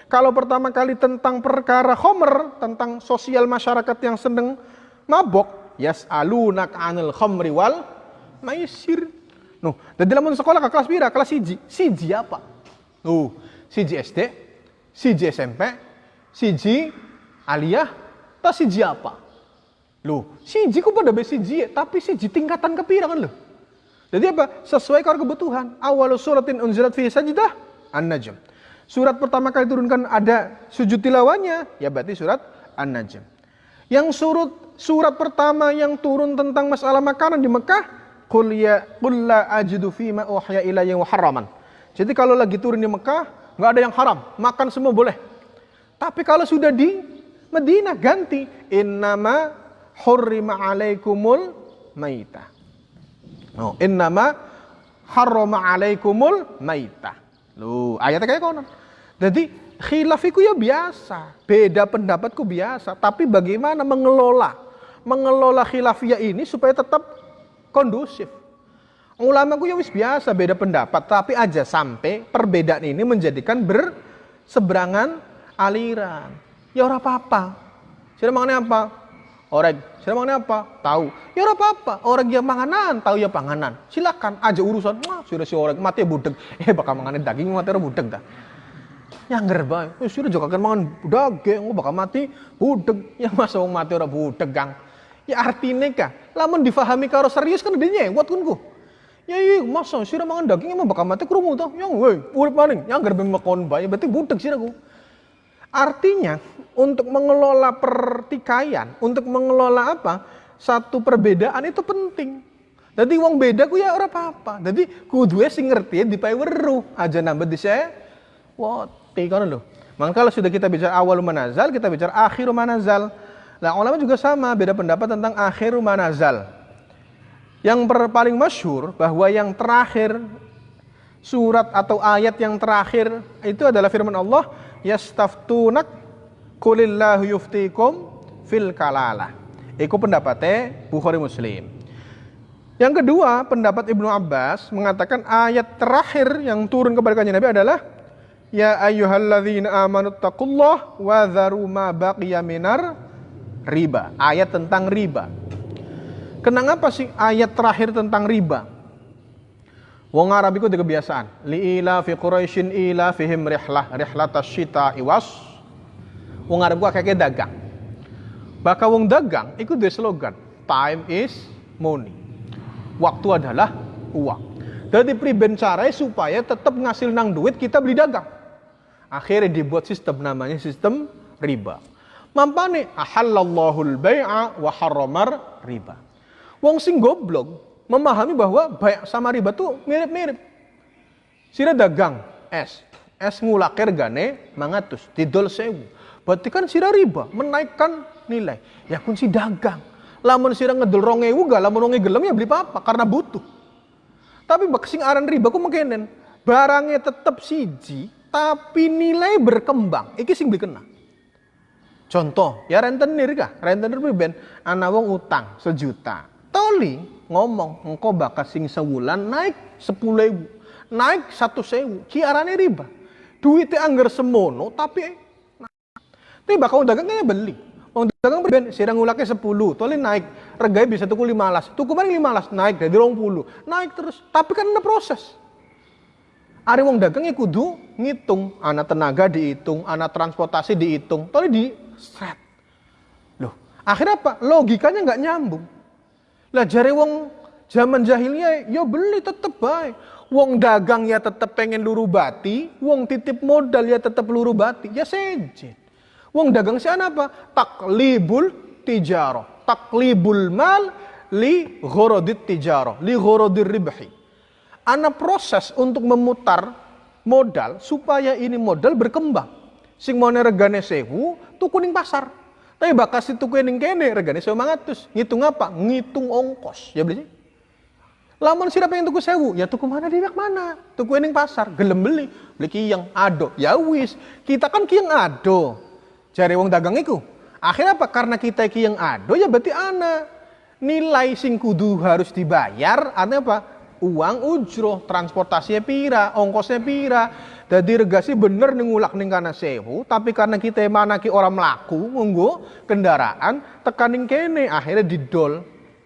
Kalau pertama kali tentang perkara khomer, tentang sosial masyarakat yang sedang mabok, yas'alunak 'anil khamri wal maisir. Nuh, dan dalam sekolah ke kelas pira? Kelas siji. Siji apa? Nuh, siji SD, siji SMP, siji aliyah, tak siji apa? Loh, siji ku pada siji, tapi siji tingkatan kepirangan loh. Jadi apa? Sesuai kalau kebutuhan. Awal suratin unzilat fi sajdah An-Najm. Surat pertama kali turunkan ada sujud tilawanya, ya berarti surat An-Najm. Yang surat surat pertama yang turun tentang masalah makanan di Mekah, qul ya qul la ajidu fi ma uhya ilayya haraman. Jadi kalau lagi turun di Mekah, nggak ada yang haram, makan semua boleh. Tapi kalau sudah di Madinah ganti innama hurrima alaikumul maita. Oh, innama harrama alaikumul maita. Lu, ayatnya kayak konon. Jadi khilafiku ya biasa, beda pendapatku biasa, tapi bagaimana mengelola mengelola khilafiyah ini supaya tetap kondusif. Ulama ku ya wis biasa beda pendapat, tapi aja sampai perbedaan ini menjadikan berseberangan aliran. Ya ora apa-apa. Sira mangane apa? Orang, sira mangane apa? Tahu. Ya ora apa-apa. Orang yang manganan, tahu ya panganan. Silakan aja urusan. Wah, sudah si orang mati budeg. Eh bakal manganin daging mati budeg dah. Nyangger bae. Wis juga kan mangan daging, bakal mati budeg. Ya masa wong mati ora budeg, Kang. Ya artinya kah? Lamun difahami karo serius kan dia nyewot kan ku. Ya iya, masa sira mangan daging emang bakal mati krungu toh. Yang woi, urip maning, nyangger ben mekon bae berarti budeg sira ku. Artinya untuk mengelola pertikaian, untuk mengelola apa? Satu perbedaan itu penting. Jadi wong beda ku ya ora apa-apa. Jadi kudu sing ngerti dipae weruh aja nambah dise woti kan lho. Maka kalau sudah kita bicara awal manazal, kita bicara akhir manazal. Nah, ulama juga sama, beda pendapat tentang akhir manazal. Yang paling masyur bahwa yang terakhir surat atau ayat yang terakhir itu adalah firman Allah, yastaftunak kulillahu yuftikum fil kalalah. Iku pendapatnya Bukhari Muslim. Yang kedua, pendapat Ibnu Abbas mengatakan ayat terakhir yang turun kepada kanjeng Nabi adalah Ya ayyuhalladzina amanu taqullah wa dharu ma baqiya minar riba, ayat tentang riba. Kenapa sih ayat terakhir tentang riba? Wong Arab itu ada kebiasaan. ila fi Quraisyin ila fihim rihlah rihlatas syita iwas. Wong Arab gua kayak dagang. Baka wong dagang itu dia slogan. Time is money. Waktu adalah uang. Jadi priben supaya tetap ngasil nang duit kita beli dagang. Akhirnya dibuat sistem namanya sistem riba. Mampane ahallallahu al-bai'a wa harramar riba. Wong sing goblok memahami bahwa baik sama riba tuh mirip-mirip. Sira dagang es, es ngulakir gane mangatus, didol sewu. Berarti kan sira riba, menaikkan nilai. Ya kun si dagang. Lamun sira ngedol rongewu gak, lamun ronge gelem ya beli apa karena butuh. Tapi bak sing aran riba ku mungkinen barangnya tetap siji, tapi nilai berkembang. Iki sing kena. Contoh, ya rentenir kah? Rentenir ben ana wong utang sejuta. Toli ngomong engkau bakal sing sewulan naik sepuluh ribu, naik satu sewu. Ciarane riba. Duitnya anggar semono tapi tapi bakal dagangnya beli. Wong dagang ben sirang ngulake sepuluh, toli naik. Reganya bisa tuku lima las. Tuku lima 15 naik dari puluh, Naik terus. Tapi kan ada proses. Ari wong dagangnya kudu ngitung, anak tenaga dihitung, anak transportasi dihitung, toli di Seret. Loh, akhirnya apa? Logikanya nggak nyambung. Lah jari wong zaman jahilnya ya beli tetep baik. Wong dagang ya tetep pengen luru bati, wong titip modal ya tetep luru bati, ya sejen. Wong dagang sih apa? Taklibul tijaro. Taklibul mal li ghorodit tijaro. Li ghorodir ribhi. Ana proses untuk memutar modal supaya ini modal berkembang. Sing mau regane sewu, tuku ning pasar. Tapi bakas si tuku ning kene regane sewu mangatus. Ngitung apa? Ngitung ongkos. Ya beli. Lamun sira pengen tuku sewu, ya tuku mana di mana? Tuku ning pasar, gelem beli. Beli kiyang ado. Ya wis, kita kan kiyang ado. Cari wong dagang iku. Akhirnya apa? Karena kita kiyang ado ya berarti ana nilai sing kudu harus dibayar artinya apa? Uang ujroh, transportasinya pira, ongkosnya pira. Jadi regasi bener ningulak ning kana sewu, tapi karena kita mana ki orang melaku ngunggu kendaraan tekaning kene akhirnya didol.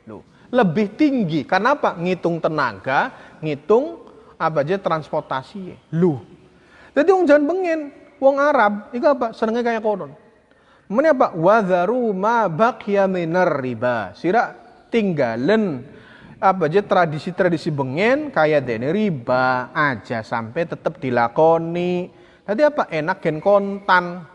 Loh, lebih tinggi. Kenapa? Ngitung tenaga, ngitung apa aja transportasi. Lu. Jadi wong jangan bengen, wong Arab itu apa? Senengnya kayak konon. Mana apa? Wadharu ma baqiya minar riba. Sira tinggalen apa aja tradisi-tradisi bengen kayak dene riba aja sampai tetap dilakoni. Tadi apa? Enak gen kontan.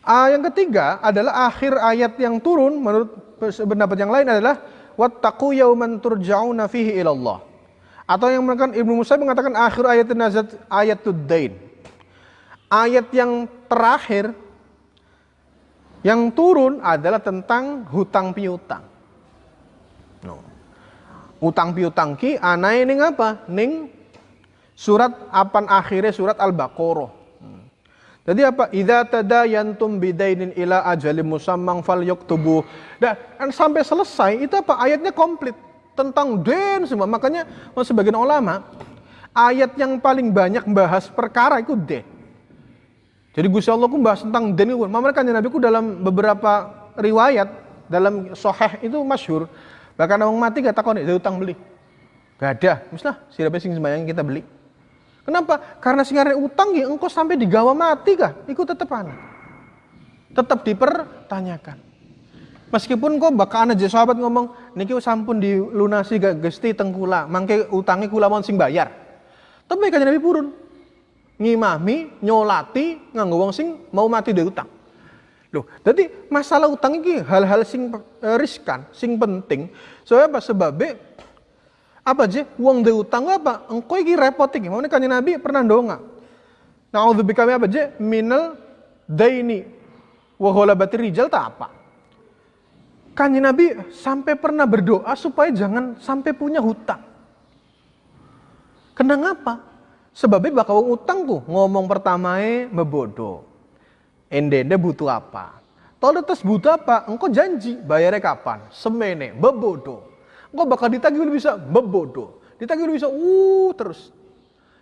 Ah, yang ketiga adalah akhir ayat yang turun menurut pendapat yang lain adalah wattaqu yauman turja'una fihi ilallah. Atau yang mengatakan Ibnu Musa mengatakan akhir ayat nazat ayat dain. Ayat yang terakhir yang turun adalah tentang hutang piutang. No. Utang piutang ki anai ning apa? Ning Surat apan akhirnya surat Al-Baqarah. Hmm. Jadi apa? Idza tadayantum bidainin ila ajalim musammang falyaktubu. Dan sampai selesai itu apa? Ayatnya komplit tentang den semua. Makanya sebagian ulama ayat yang paling banyak membahas perkara itu den. Jadi Gusti Allah ku bahas tentang den. Mereka Nabi ku dalam beberapa riwayat dalam soheh itu masyhur. Bahkan orang mati gak takon itu utang beli. Gak ada. Misalnya siapa sing sembahyang kita beli. Kenapa? Karena singarnya utang ya engkau sampai digawa mati kah? Ikut tetap anak. Tetap dipertanyakan. Meskipun kok bakal aja sahabat ngomong, niki sampun dilunasi gak gesti tengkula, mangke utangi kula mau sing bayar. Tapi kanjeng Nabi purun. Ngimami, nyolati, nganggo wong sing mau mati dari utang. Loh, jadi masalah utang ini hal-hal sing eh, riskan, sing penting. Soalnya apa? Sebabnya apa aja? Uang de utang apa? Engkau iki repot iki. Mau kanjeng Nabi pernah ndonga. Naudzubika apa aja? Minal daini wa ghalabati rijal tak apa. Kanjeng Nabi sampai pernah berdoa supaya jangan sampai punya hutang. Kenapa? Sebabnya bakal utang tuh ngomong pertama e mebodo. Ende-ende butuh apa? Terus butuh apa? Engkau janji bayarnya kapan? Semene, bebodo. Engkau bakal ditagih lu bisa bebodoh. Ditagih lu bisa uh terus.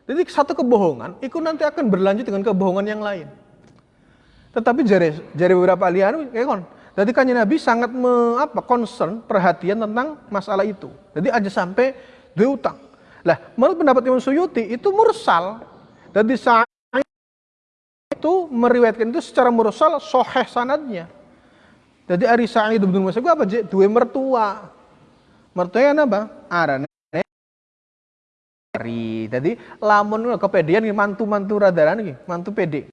Jadi satu kebohongan itu nanti akan berlanjut dengan kebohongan yang lain. Tetapi jari jari beberapa alian kayak kon. Jadi kan Nabi sangat me, apa concern perhatian tentang masalah itu. Jadi aja sampai dua utang. Lah, menurut pendapat Imam Suyuti itu mursal. Jadi saat itu meriwayatkan itu secara mursal soheh sanadnya. Jadi Ari Sa'id bin Musayyib apa? Dua mertua mertua apa? Arane Ari. Jadi lamun kepedian mantu-mantu radaran iki, mantu pede.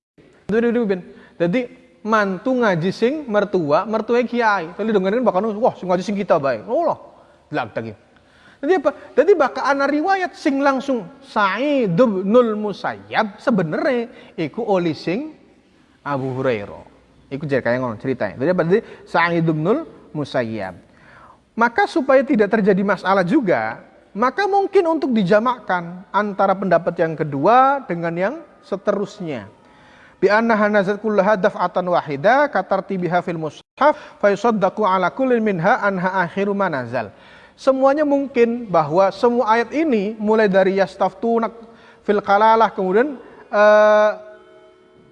Jadi mantu ngaji sing mertua, mertua kiai. Tadi dengerin bakal wah sing ngaji sing kita baik. Oh. Lag lagi. Jadi apa? Jadi bakal ana riwayat sing langsung Sa'id bin Musayyab sebenarnya iku oli sing Abu Hurairah. Iku jadi kayak ngono ceritanya. Jadi apa? Jadi Sa'id bin Musayyab. Maka supaya tidak terjadi masalah juga, maka mungkin untuk dijamakkan antara pendapat yang kedua dengan yang seterusnya. Bi annaha nazat kullaha daf'atan wahida katartibiha fil mushaf fa yusaddaqu ala kullin minha anha akhiru manazal. Semuanya mungkin bahwa semua ayat ini mulai dari yastaftunak fil kalalah kemudian uh,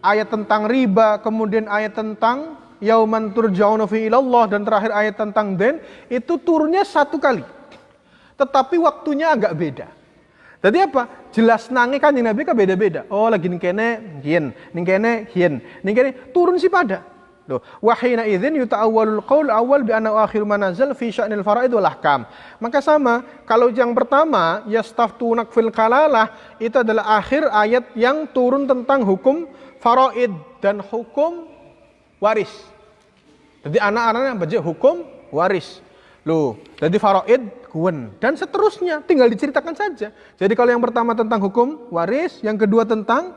ayat tentang riba, kemudian ayat tentang yauman turja'una fi ilallah dan terakhir ayat tentang den itu turunnya satu kali. Tetapi waktunya agak beda. Jadi apa? Jelas nangi kan Nabi kan beda-beda. Oh lagi ning kene hien, ning kene hien, kene turun si pada. Loh, wahina idzin yuta'awwalul qaul awal bi anna akhir manazal fi sya'nil faraid wal ahkam. Maka sama, kalau yang pertama yastaftunak fil kalalah itu adalah akhir ayat yang turun tentang hukum faraid dan hukum waris. Jadi anak-anaknya baca hukum waris. Loh, jadi faraid kuen dan seterusnya tinggal diceritakan saja. Jadi kalau yang pertama tentang hukum waris, yang kedua tentang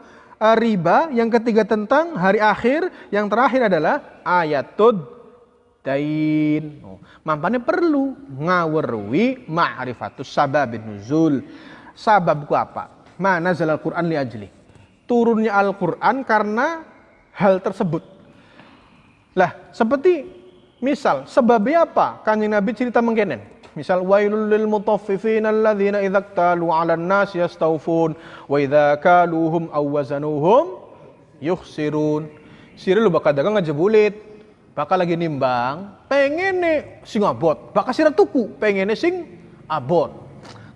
riba, yang ketiga tentang hari akhir, yang terakhir adalah ayatud dain. Oh, mampannya perlu ngawerwi ma'rifatus sababin nuzul. Sababku apa? Mana zalal Quran li ajli. Turunnya Al-Quran karena hal tersebut. Lah, seperti misal sebabnya apa? Kanjeng Nabi cerita mengkenen. Misal wailul lil mutaffifin alladzina idza talu 'alan nas yastawfun wa idza kaluhum aw wazanuhum yukhsirun. Sira lu bakal dagang aja bulit. Bakal lagi nimbang, pengen nih sing abot, bakal sira tuku, pengen nih sing abot.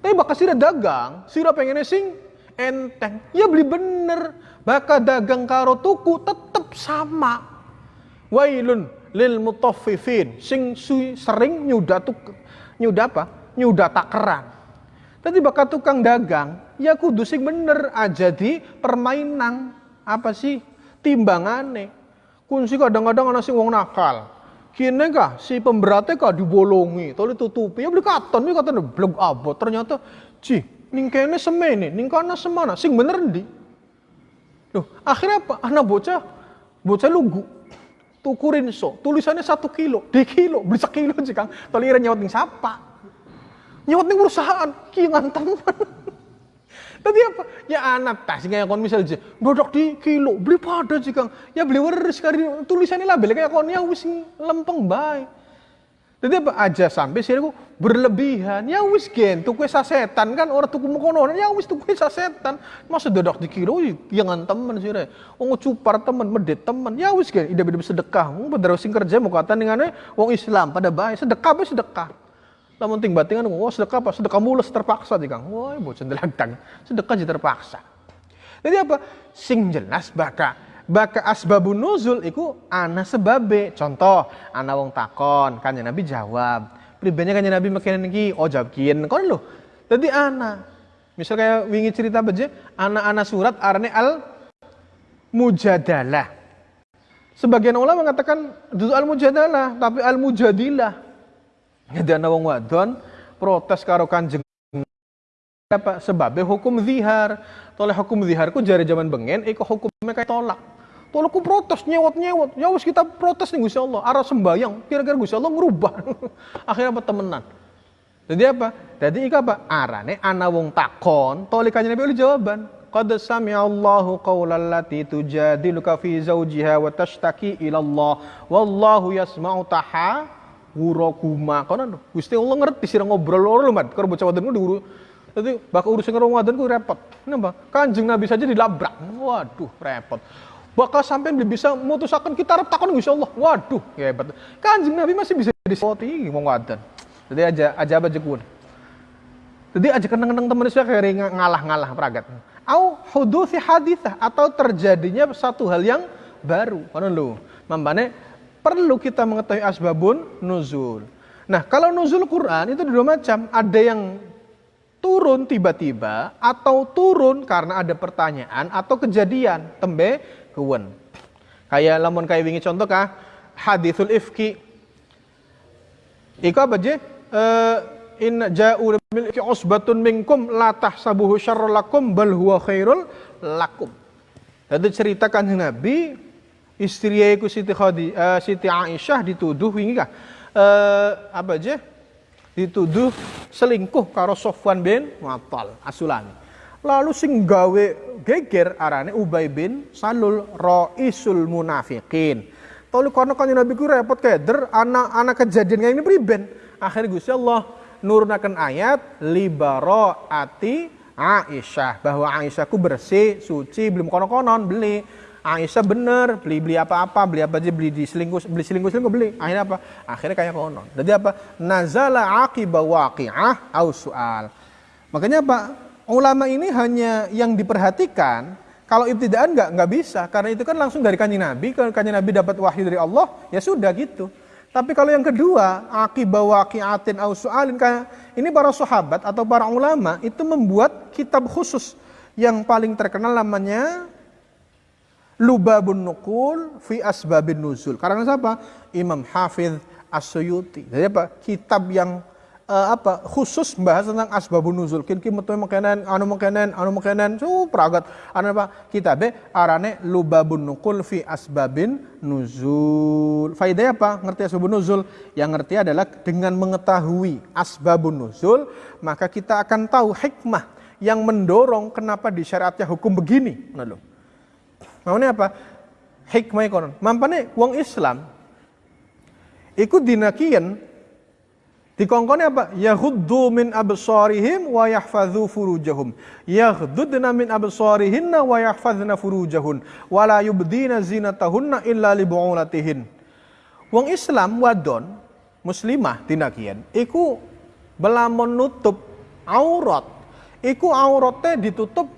Tapi bakal sira dagang, sira pengen nih sing enteng. Ya beli bener, bakal dagang karo tuku tetep sama Wailun lil mutaffifin sing sering nyuda tuk nyuda apa? Nyuda takaran. Tadi bakal tukang dagang, ya kudu sing bener aja di permainan apa sih timbangane. Kunci kadang-kadang ana sing wong nakal. Kini kah si pemberatnya kah dibolongi, tadi tutupi ya beli katon, ya katon blog abot. Ternyata, ci, ning kene semene, ning kana semana, sing bener di. Loh, akhirnya apa? Anak bocah, bocah lugu, tukurin so tulisannya satu kilo di kilo beli sekilo sih kang tolira nyawat ning siapa nyawat ning perusahaan ki ngantang Tadi apa? Ya anak tas kayak kon misal aja, dodok di kilo, beli pada sih kang. Ya beli waris kali tulisannya label kayak kon ya wis lempeng baik. Jadi aja sampai sih aku berlebihan. Ya wis gen tuku sasetan kan orang tuku mukono ya wis tuku sasetan. Masa dodok di kilo jangan temen sih re. Wong cupar temen, medet temen. Ya wis gen ida beda sedekah. Wong pada sing kerja mau kata dengan wong Islam pada baik sedekah be sedekah. Lamun ting batingan, oh sedekah apa? Sedekah mulus terpaksa di kang. Wah, bocah. Sedekah jadi terpaksa. Jadi apa? Sing jelas baka baka asbabun nuzul iku ana sebabe. Contoh, ana wong takon, kanjeng Nabi jawab. Pribadinya kanjeng Nabi makin iki, oh jawab kian kon lho. Jadi ana. Misal kayak wingi cerita beje, anak-anak surat arane al mujadalah. Sebagian ulama mengatakan itu al mujadalah, tapi al mujadilah. Jadi ana wong wadon protes karo Kanjeng apa sebabnya hukum zihar. Toleh hukum zihar ku jari zaman bengen iku hukumnya kayak tolak. Tolak ku protes nyewot-nyewot. Ya wis kita protes nih Gusti Allah, arah sembayang. Kira-kira Gusti Allah ngerubah. Akhirnya apa temenan. Jadi apa? Jadi ika apa? Arane ana wong takon, toleh kanjeng Nabi jawaban. Qad sami'allahu qawlan lati tujadiluka fi zawjiha wa tashtaki ila Allah wallahu yasma'u taha kuma kono Gusti Allah ngerti sira ngobrol loro mat karo bocah wadon diuru Jadi bakal urusan karo wadon ku repot. Kenapa? Kanjeng Nabi saja dilabrak. Waduh, repot. Bakal sampai bisa mutusakan kita arep takon Allah. Waduh, hebat. Kanjeng Nabi masih bisa disoti ngomong wadon. Jadi aja aja apa jekun. Jadi aja kenang-kenang teman saya kayak ngalah-ngalah peragat. Au hudusi hadithah atau terjadinya satu hal yang baru. Kono lu. Mambane perlu kita mengetahui asbabun nuzul. Nah, kalau nuzul Quran itu dua macam. Ada yang turun tiba-tiba atau turun karena ada pertanyaan atau kejadian. Tembe kewen. Kayak lamun kayak wingi contoh kah hadithul ifki. Iko apa je? Uh, in ja'u bil usbatun minkum la tahsabuhu syarrul lakum bal huwa khairul lakum. Jadi ceritakan Nabi istri ku Siti Khadi, uh, Siti Aisyah dituduh wingi kah? Uh, apa aja? Dituduh selingkuh karo Sofwan bin Mu'attal Asulani. Lalu sing gawe geger arane Ubay bin Salul Raisul Munafikin. Tolu karena kan Nabi ku repot keder anak-anak kejadian kayak ini priben. Akhirnya Gusti Allah nurunakan ayat libaro ati Aisyah bahwa Aisyah ku bersih, suci, belum konon-konon beli. Aisyah bener beli beli apa-apa beli apa aja beli di selingkuh beli selingkuh selingkuh beli. Akhirnya apa? Akhirnya kayak konon. Jadi apa? Nazala akiba waqi'ah au soal makanya apa ulama ini hanya yang diperhatikan kalau ibtidaan nggak nggak bisa karena itu kan langsung dari kanjeng Nabi kalau kanjeng Nabi dapat wahyu dari Allah ya sudah gitu tapi kalau yang kedua akiba waqi'atin au su'alin ini para sahabat atau para ulama itu membuat kitab khusus yang paling terkenal namanya Lubabun Nukul fi Asbabin Nuzul. Karena siapa? Imam Hafidh As-Suyuti. Jadi apa? Kitab yang uh, apa khusus membahas tentang asbabun nuzul. Kin kin metu makanan, anu makanan, anu makanan. So pragat. Anu apa? Kitab arane Lubabun Nukul fi Asbabin Nuzul. Faedahnya apa? Ngerti asbabun nuzul? Yang ngerti adalah dengan mengetahui asbabun nuzul, maka kita akan tahu hikmah yang mendorong kenapa disyariatnya hukum begini. Nah, loh. Maksudnya apa? Hikmah konon. Mampane wong Islam ikut dinakian dikongkone apa? Yahuddu min absarihim wa yahfadhu furujahum. Yaghdudna min absarihinna wa yahfadhna furujahun. Wa la yubdina zinatahunna illa li bu'ulatihin. Wong Islam wadon muslimah dinakian iku belamun nutup aurat. Iku auratnya ditutup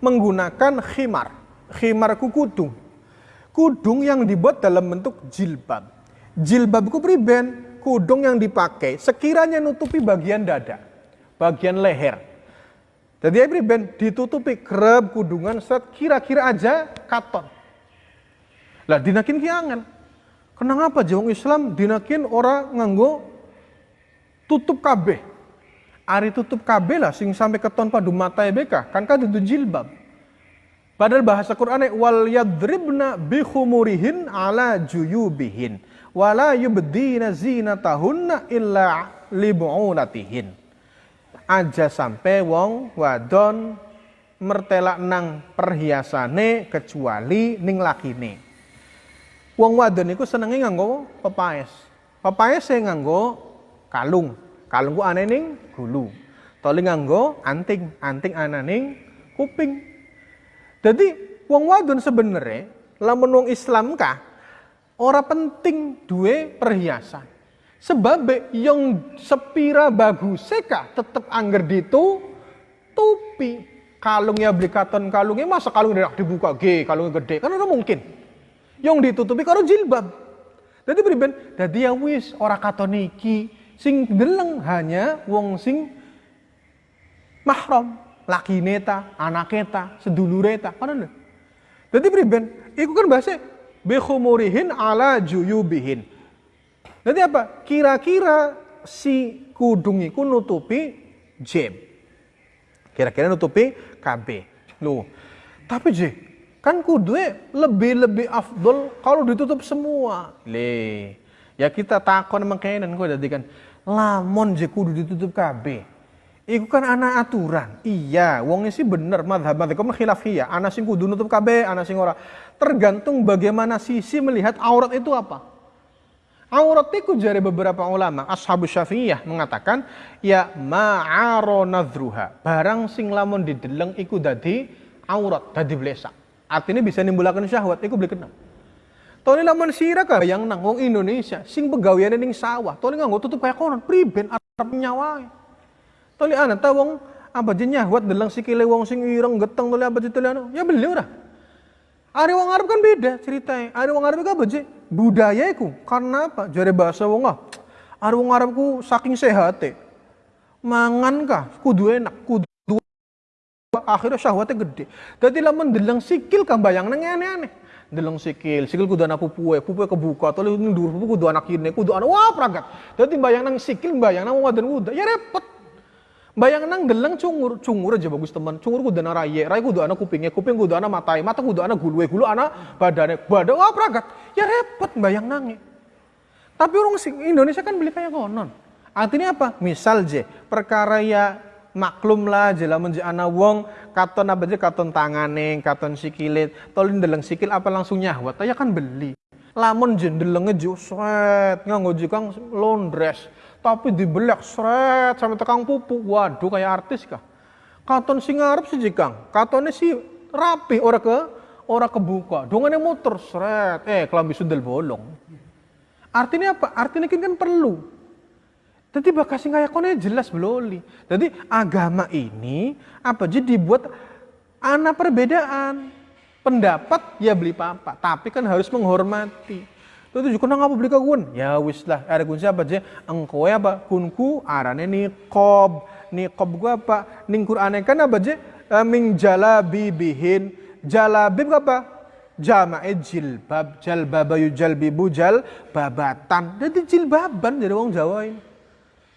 menggunakan khimar khimar ku kudung. Kudung yang dibuat dalam bentuk jilbab. Jilbab ku priben, kudung yang dipakai sekiranya nutupi bagian dada, bagian leher. Jadi ya priben ditutupi kereb kudungan set kira-kira aja katon. Lah dinakin ki angel. Kenapa jawang Islam dinakin orang nganggo tutup kabeh. Ari tutup kabeh lah sing sampai keton padu mata beka kan kan itu jilbab. Padahal bahasa Qur'an wal yadribna bihumurihin ala juyubihin wala yubdina zinatahunna illa libu'ulatihin. aja sampai wong wadon mertelak nang perhiasane kecuali ning lakine. Wong wadon iku senenge nganggo pepaes. Pepaes e nganggo kalung. Kalung ku aneh ning gulu. Toli nganggo anting, anting ananing kuping. Jadi wong wadon sebenarnya lamun wong Islam kah ora penting duwe perhiasan. Sebab yang sepira bagus seka tetep angger ditu tupi. Kalungnya beli katon kalungnya masa kalung tidak dibuka ge kalungnya gede kan ora mungkin. Yang ditutupi karo jilbab. Jadi beriben, jadi ya wis ora katon iki sing deleng hanya wong sing mahram, laki neta, anak neta, sedulureta, kan Jadi beriben, iku kan bahasa bikhumurihin ala juyubihin. Nanti apa? Kira-kira si kudung itu nutupi jeb. Kira-kira nutupi KB. Loh. Tapi je, kan kudue lebih-lebih afdol kalau ditutup semua. Le. Ya kita takon kainan kok jadi kan lamon je kudu ditutup KB. Iku kan anak aturan. Iya, wongnya sih bener madhab madhab khilafiyah. Anak sing kudu nutup KB, anak sing ora. Tergantung bagaimana sisi melihat aurat itu apa. Aurat itu jari beberapa ulama, ashabu syafi'iyah mengatakan, ya ma'aro nadruha. Barang sing lamun dideleng iku dadi aurat, dadi blesak. Artinya bisa nimbulakan syahwat, iku beli kenal. Tony lamun sira ka yang nang wong Indonesia sing pegaweane ning sawah, tony nganggo tutup kaya konon, priben arep nyawai. Toli ana ta wong apa je nyahwat delang sikile wong sing ireng geteng toli apa toli anu. Ya beli ora. Ari wong Arab kan beda ceritanya. Ari wong Arab apa je? Budaya iku. Karena apa? Jare bahasa wong ah. Ari wong Arab ku saking sehat Mangan kah? Kudu enak, kudu akhirnya syahwatnya gede. Jadi lamun delang sikil kan bayang nang aneh-aneh. Delang sikil, sikil kudu anak pupue, pupue kebuka, toli ndur pupu kudu anak kine, kudu anak wah pragat. Jadi bayang nang sikil, bayang nang wadan udah, ya repot. Bayang nang gelang cungur, cungur aja bagus teman. Cungur kudu ana raye, raye kudu ana kupingnya, kuping kudu ana matai, mata kudu ana gulue, gulu ana badane, badan wah pragat. Ya repot bayang nangi. Tapi orang Indonesia kan beli kayak konon. Artinya apa? Misal je, perkara ya maklum lah je lamun ana wong katon apa je katon tangane, katon sikilit, tolin deleng sikil apa langsung nyahwat, ya kan beli. Lamun je delenge je sret, nganggo jikang londres tapi dibelek seret sampai tekang pupu. Waduh kayak artis kah? Katon sing ngarep sih jikang. Katonnya sih rapi ora ke ora kebuka. Dongane motor seret. Eh kelambi sundel bolong. Artinya apa? Artinya kan, kan perlu. Jadi bakasi ngayakonnya jelas beloli. Jadi agama ini apa jadi dibuat anak perbedaan. Pendapat ya beli papa, tapi kan harus menghormati. Tuh juga nang apa beli kagun? Ya wis lah, ada kun siapa aja? Engkau ya apa? Kunku arane niqab. Niqab gua apa? Ning Qur'ane kan apa aja? Ming jalabibihin. Jalabib apa? Jamae jilbab, jalbabayu jalbibu jal babatan. Jadi jilbaban jadi wong Jawa ini.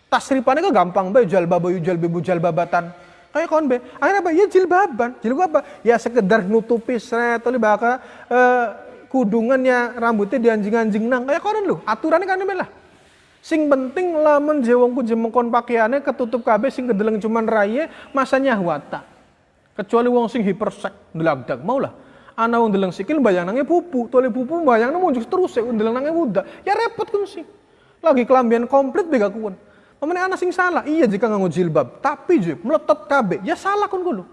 Tasripannya kok gampang bae jalbabayu jalbibu jalbabatan. Kayak kon be. Akhirnya apa? Ya jilbaban. Jilbab apa? Ya sekedar nutupi sret oleh baka uh, kudungannya rambutnya dianjing-anjing nang. Kayak konon lu aturannya kan lah. Sing penting lamun jewongku jemengkon pakaiannya ketutup kabeh sing kedeleng cuman raya masanya wata kecuali wong sing hipersek ndelagdag mau lah. Ana wong deleng sikil bayang nangnya pupu tole pupu bayang nang muncul terus ya deleng nangnya muda ya repot kan sih. Lagi kelambian komplit bega kuon Pemene anak sing salah iya jika nganggo jilbab tapi je meletot kabeh. Ya salah kon kulo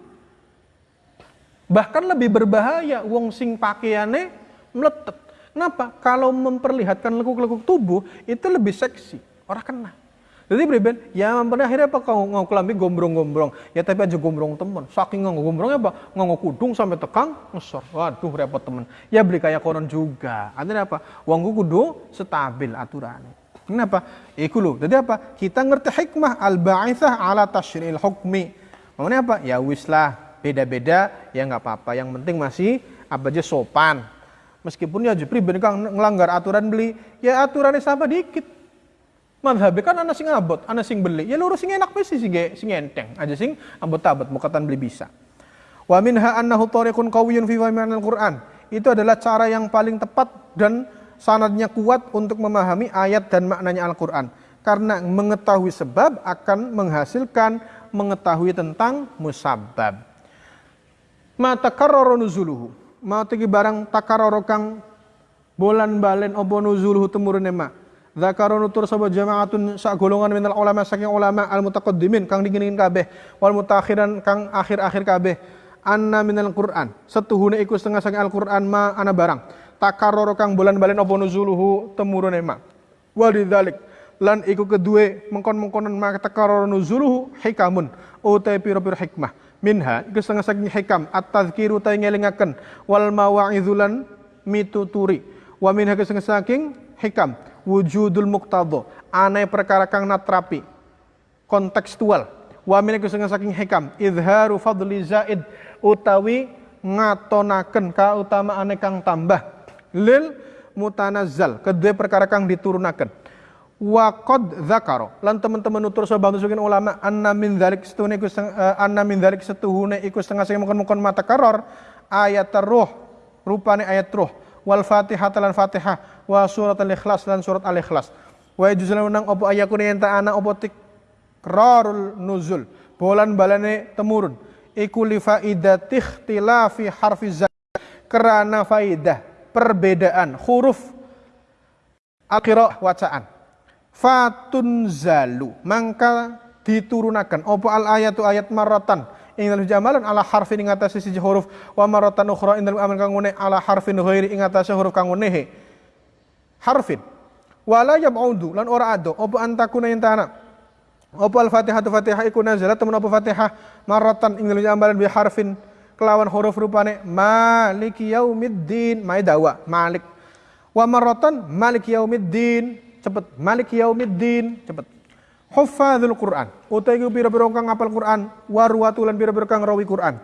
bahkan lebih berbahaya wong sing pakaiannya meletet. Kenapa? Kalau memperlihatkan lekuk-lekuk tubuh itu lebih seksi. Orang kena. Jadi beriben, ya pada akhirnya apa kau ngau kelambi gombrong-gombrong. Ya tapi aja gombrong temen. Saking ngau gombrongnya apa? Ngau kudung sampai tekang ngesor. Waduh repot temen. Ya beli kayak konon juga. Artinya apa? Uangku kudu stabil aturannya. Kenapa? Iku loh. Jadi apa? Kita ngerti hikmah al-ba'ithah ala tasyril hukmi. Maksudnya apa? Ya wis lah. Beda-beda ya nggak apa-apa. Yang penting masih apa aja sopan Meskipun ya Jepri ben kang ngelanggar aturan beli, ya aturannya sama dikit. Madhab kan anak sing abot, anak sing beli. Ya lurus sing enak mesti sing sing enteng. Aja sing abot-abot mukatan beli bisa. Wa minha annahu tariqun qawiyyun fi fahmi al-Qur'an. Itu adalah cara yang paling tepat dan sanadnya kuat untuk memahami ayat dan maknanya Al-Qur'an. Karena mengetahui sebab akan menghasilkan mengetahui tentang musabab. Mata karoro nuzuluhu. Mau tinggi barang takaroro kang bolan balen opo nuzuluhu temurun emak. Zakaro nutur sapa jama'atun sak golongan minal ulama saking ulama al mutaqaddimin kang dingin kabeh wal mutakhiran kang akhir-akhir kabeh. Anna minal Qur'an. Setuhune iku setengah saking Al-Qur'an ma ana barang. Takaroro kang bulan balen apa nuzuluhu temurun emak walidzalik lan iku kedue mengkon-mengkonon ma takaroro nuzuluhu hikamun. Utai piro-piro hikmah minha iku setengah saking hikam at-tadzkiru ta ngelingaken wal mawa'idzulan mituturi. Wa minha setengah saking hikam wujudul muktadho aneh perkara kang natrapi kontekstual. Wa min saking hikam idharu fadli zaid utawi ngatonaken kautamaan kang tambah. Lil mutanazzal kedua perkara kang diturunaken wa qad dzakara. Lan teman-teman nutur sahabat nusukin ulama anna min dzalik setuhune iku uh, anna min dzalik setuhune iku setengah sing mungkin-mungkin mata karor ayat ruh rupane ayat ruh. Wal fatihah lan fatihah wa surat al-ikhlas dan surat al-ikhlas. Wa yajuzul menang opo ayakun yang ana opo tikrarul nuzul bolan balane temurun. Iku li faidati ikhtilafi harfi kerana faidah perbedaan huruf akhirah wacaan fatun zalu mangka diturunakan. Opo al ayatu ayat maratan ing dalam jamalan ala harfin ing atase siji huruf. Wa maratan ukhra ing dalam amal kang ala harfin ghairi ing atase huruf kang harfin. Wala yab'udu lan ora ado. Apa antakuna yen tanah apa al-fatihah fatihah iku nazalat temen apa fatihah? Maratan ing dalam ambalan bi harfin kelawan huruf rupane malik yaumiddin. Mai dawa malik. Wa maratan malik yaumiddin cepet. Malik yaumiddin. Cepet. Huffadzul Quran. Utai ku pira-pira kang ngapal Quran warwatulan pira-pira kang rawi Quran.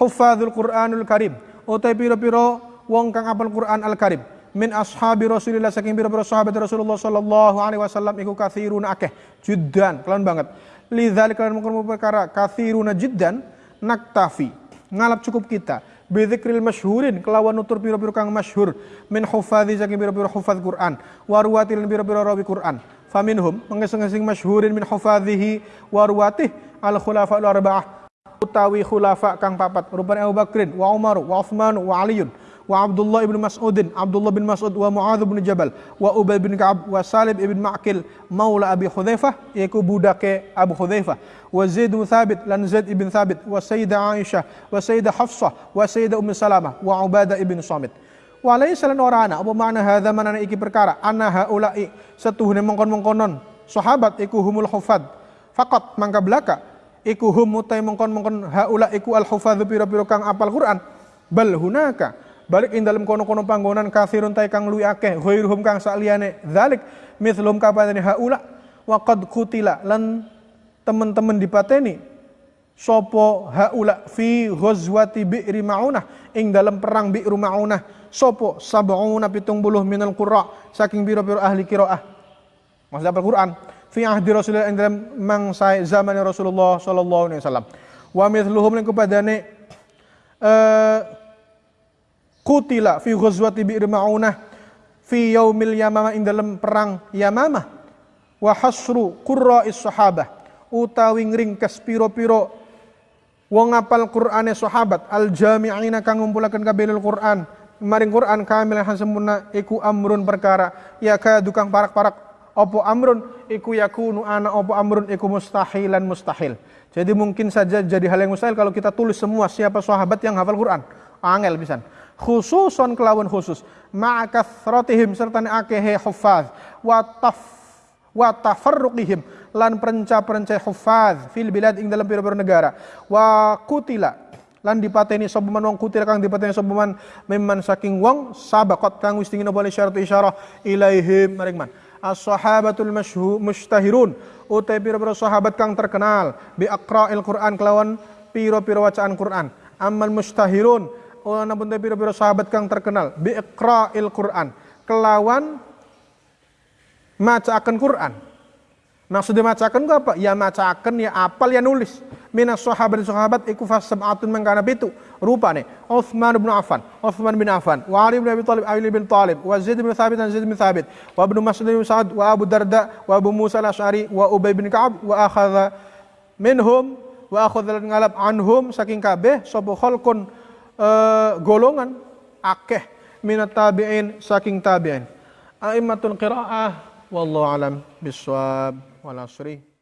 Huffadzul Quranul Karim. Utai pira-pira wong kang apal Quran Al Karim min ashabi Rasulillah saking biro-biro sahabat Rasulullah sallallahu alaihi wasallam iku kathirun akeh. Jiddan. Kalian banget. Lidzalik kalian mungkin perkara kathiruna jiddan naktafi. Ngalap cukup kita bidzikril masyhurin kelawan nutur biro-biro kang masyhur. Min hufadzi saking biro-biro hufadz Quran. Warwatil biro-biro rawi Quran. Faminhum mengeseng-eseng masyhurin min hufadzihi warwatih al khulafa al arba'ah utawi khulafa kang papat. Rupane Abu Bakrin wa Umar wa Utsman wa Aliun wa Abdullah ibn Mas'udin Abdullah bin Mas'ud wa Muadz bin Jabal wa Ubay bin Ka'ab wa Salim ibn Ma'kil maula Abi Hudzaifah yaiku budake Abu Hudzaifah wa Zaid bin Thabit lan Zaid ibn Thabit wa Sayyidah Aisyah wa Sayyidah Hafsah wa Sayyidah Ummu Salamah wa Ubadah ibn Samit. Wa laysa lan ora ana apa makna hadza manana iki perkara? Anna haula'i setuhune mongkon-mongkonon sahabat iku humul hufad. Faqat mangka belaka iku hum mutai mongkon-mongkon haula iku al hufadzu pira-pira kang apal Quran. Bal hunaka balik ing dalam kono-kono panggonan kafirun tay kang luwi akeh ghairuhum kang sakliyane dzalik mithlum kapadane haula wa qad kutila lan teman-teman dipateni sopo haula fi ghazwati bi'ri maunah. Ing dalam perang bi'ru maunah sopo sab'una pitung buluh minal qurra saking biro-biro ahli qiraah. Maksud Al-Qur'an fi ahdi Rasulullah ing dalam mangsa zaman Rasulullah sallallahu alaihi wasallam. Wa mithluhum lan kepadane uh, kutila fi ghazwati bi'r maunah fi yaumil yamamah ing dalam perang Yamamah. Wa hasru qurra'is sahabah utawi ngringkes piro-piro wong apal Qur'ane sahabat al jami'ina kang ngumpulaken kabehul Qur'an. Maring Qur'an kamil sempurna iku amrun perkara. Ya kaya dukang parak-parak opo amrun? Iku yakunu ana opo amrun? Iku mustahilan mustahil. Jadi mungkin saja jadi hal yang mustahil kalau kita tulis semua siapa sahabat yang hafal Quran. Angel pisan khususon kelawan khusus. Ma'akathratihim serta akehe hufaz wa taf wa tafarruqihim. Lan perenca-perenca hufaz fil bilad ing dalam pira-pira negara. Wa kutila. Lan dipateni sapa wong kutila kang dipateni sapa man mimman saking wong sabaqat kang wis tingin boleh syarat isyarah ilaihim maring man as-sahabatul mustahirun utai pira-pira sahabat kang terkenal bi aqra'il Qur'an kelawan pira-pira wacaan Qur'an. Amal mustahirun ana pun pira-pira sahabat kang terkenal. Bi iqra'il Quran. Kelawan macakan Quran. Maksudnya macakan apa? Ya macakan ya apal ya nulis. Minas sahabat sahabat iku fasab'atun mangkana pitu. Rupane Utsman bin Affan. Utsman bin Affan. Wa Ali bin Abi Thalib Ali bin Thalib wa Zaid bin Thabit dan Zaid bin Thabit. Wa Ibnu Mas'ud bin Sa'ad wa Abu Darda wa Abu Musa al-Asy'ari wa Ubay bin Ka'ab. Wa akhadha minhum wa akhadha ngalap anhum. Saking kabeh sapa khalqun uh, golongan akeh minat tabi'in saking tabi'in. A'immatul qiraah wallahu alam biswab wal asri.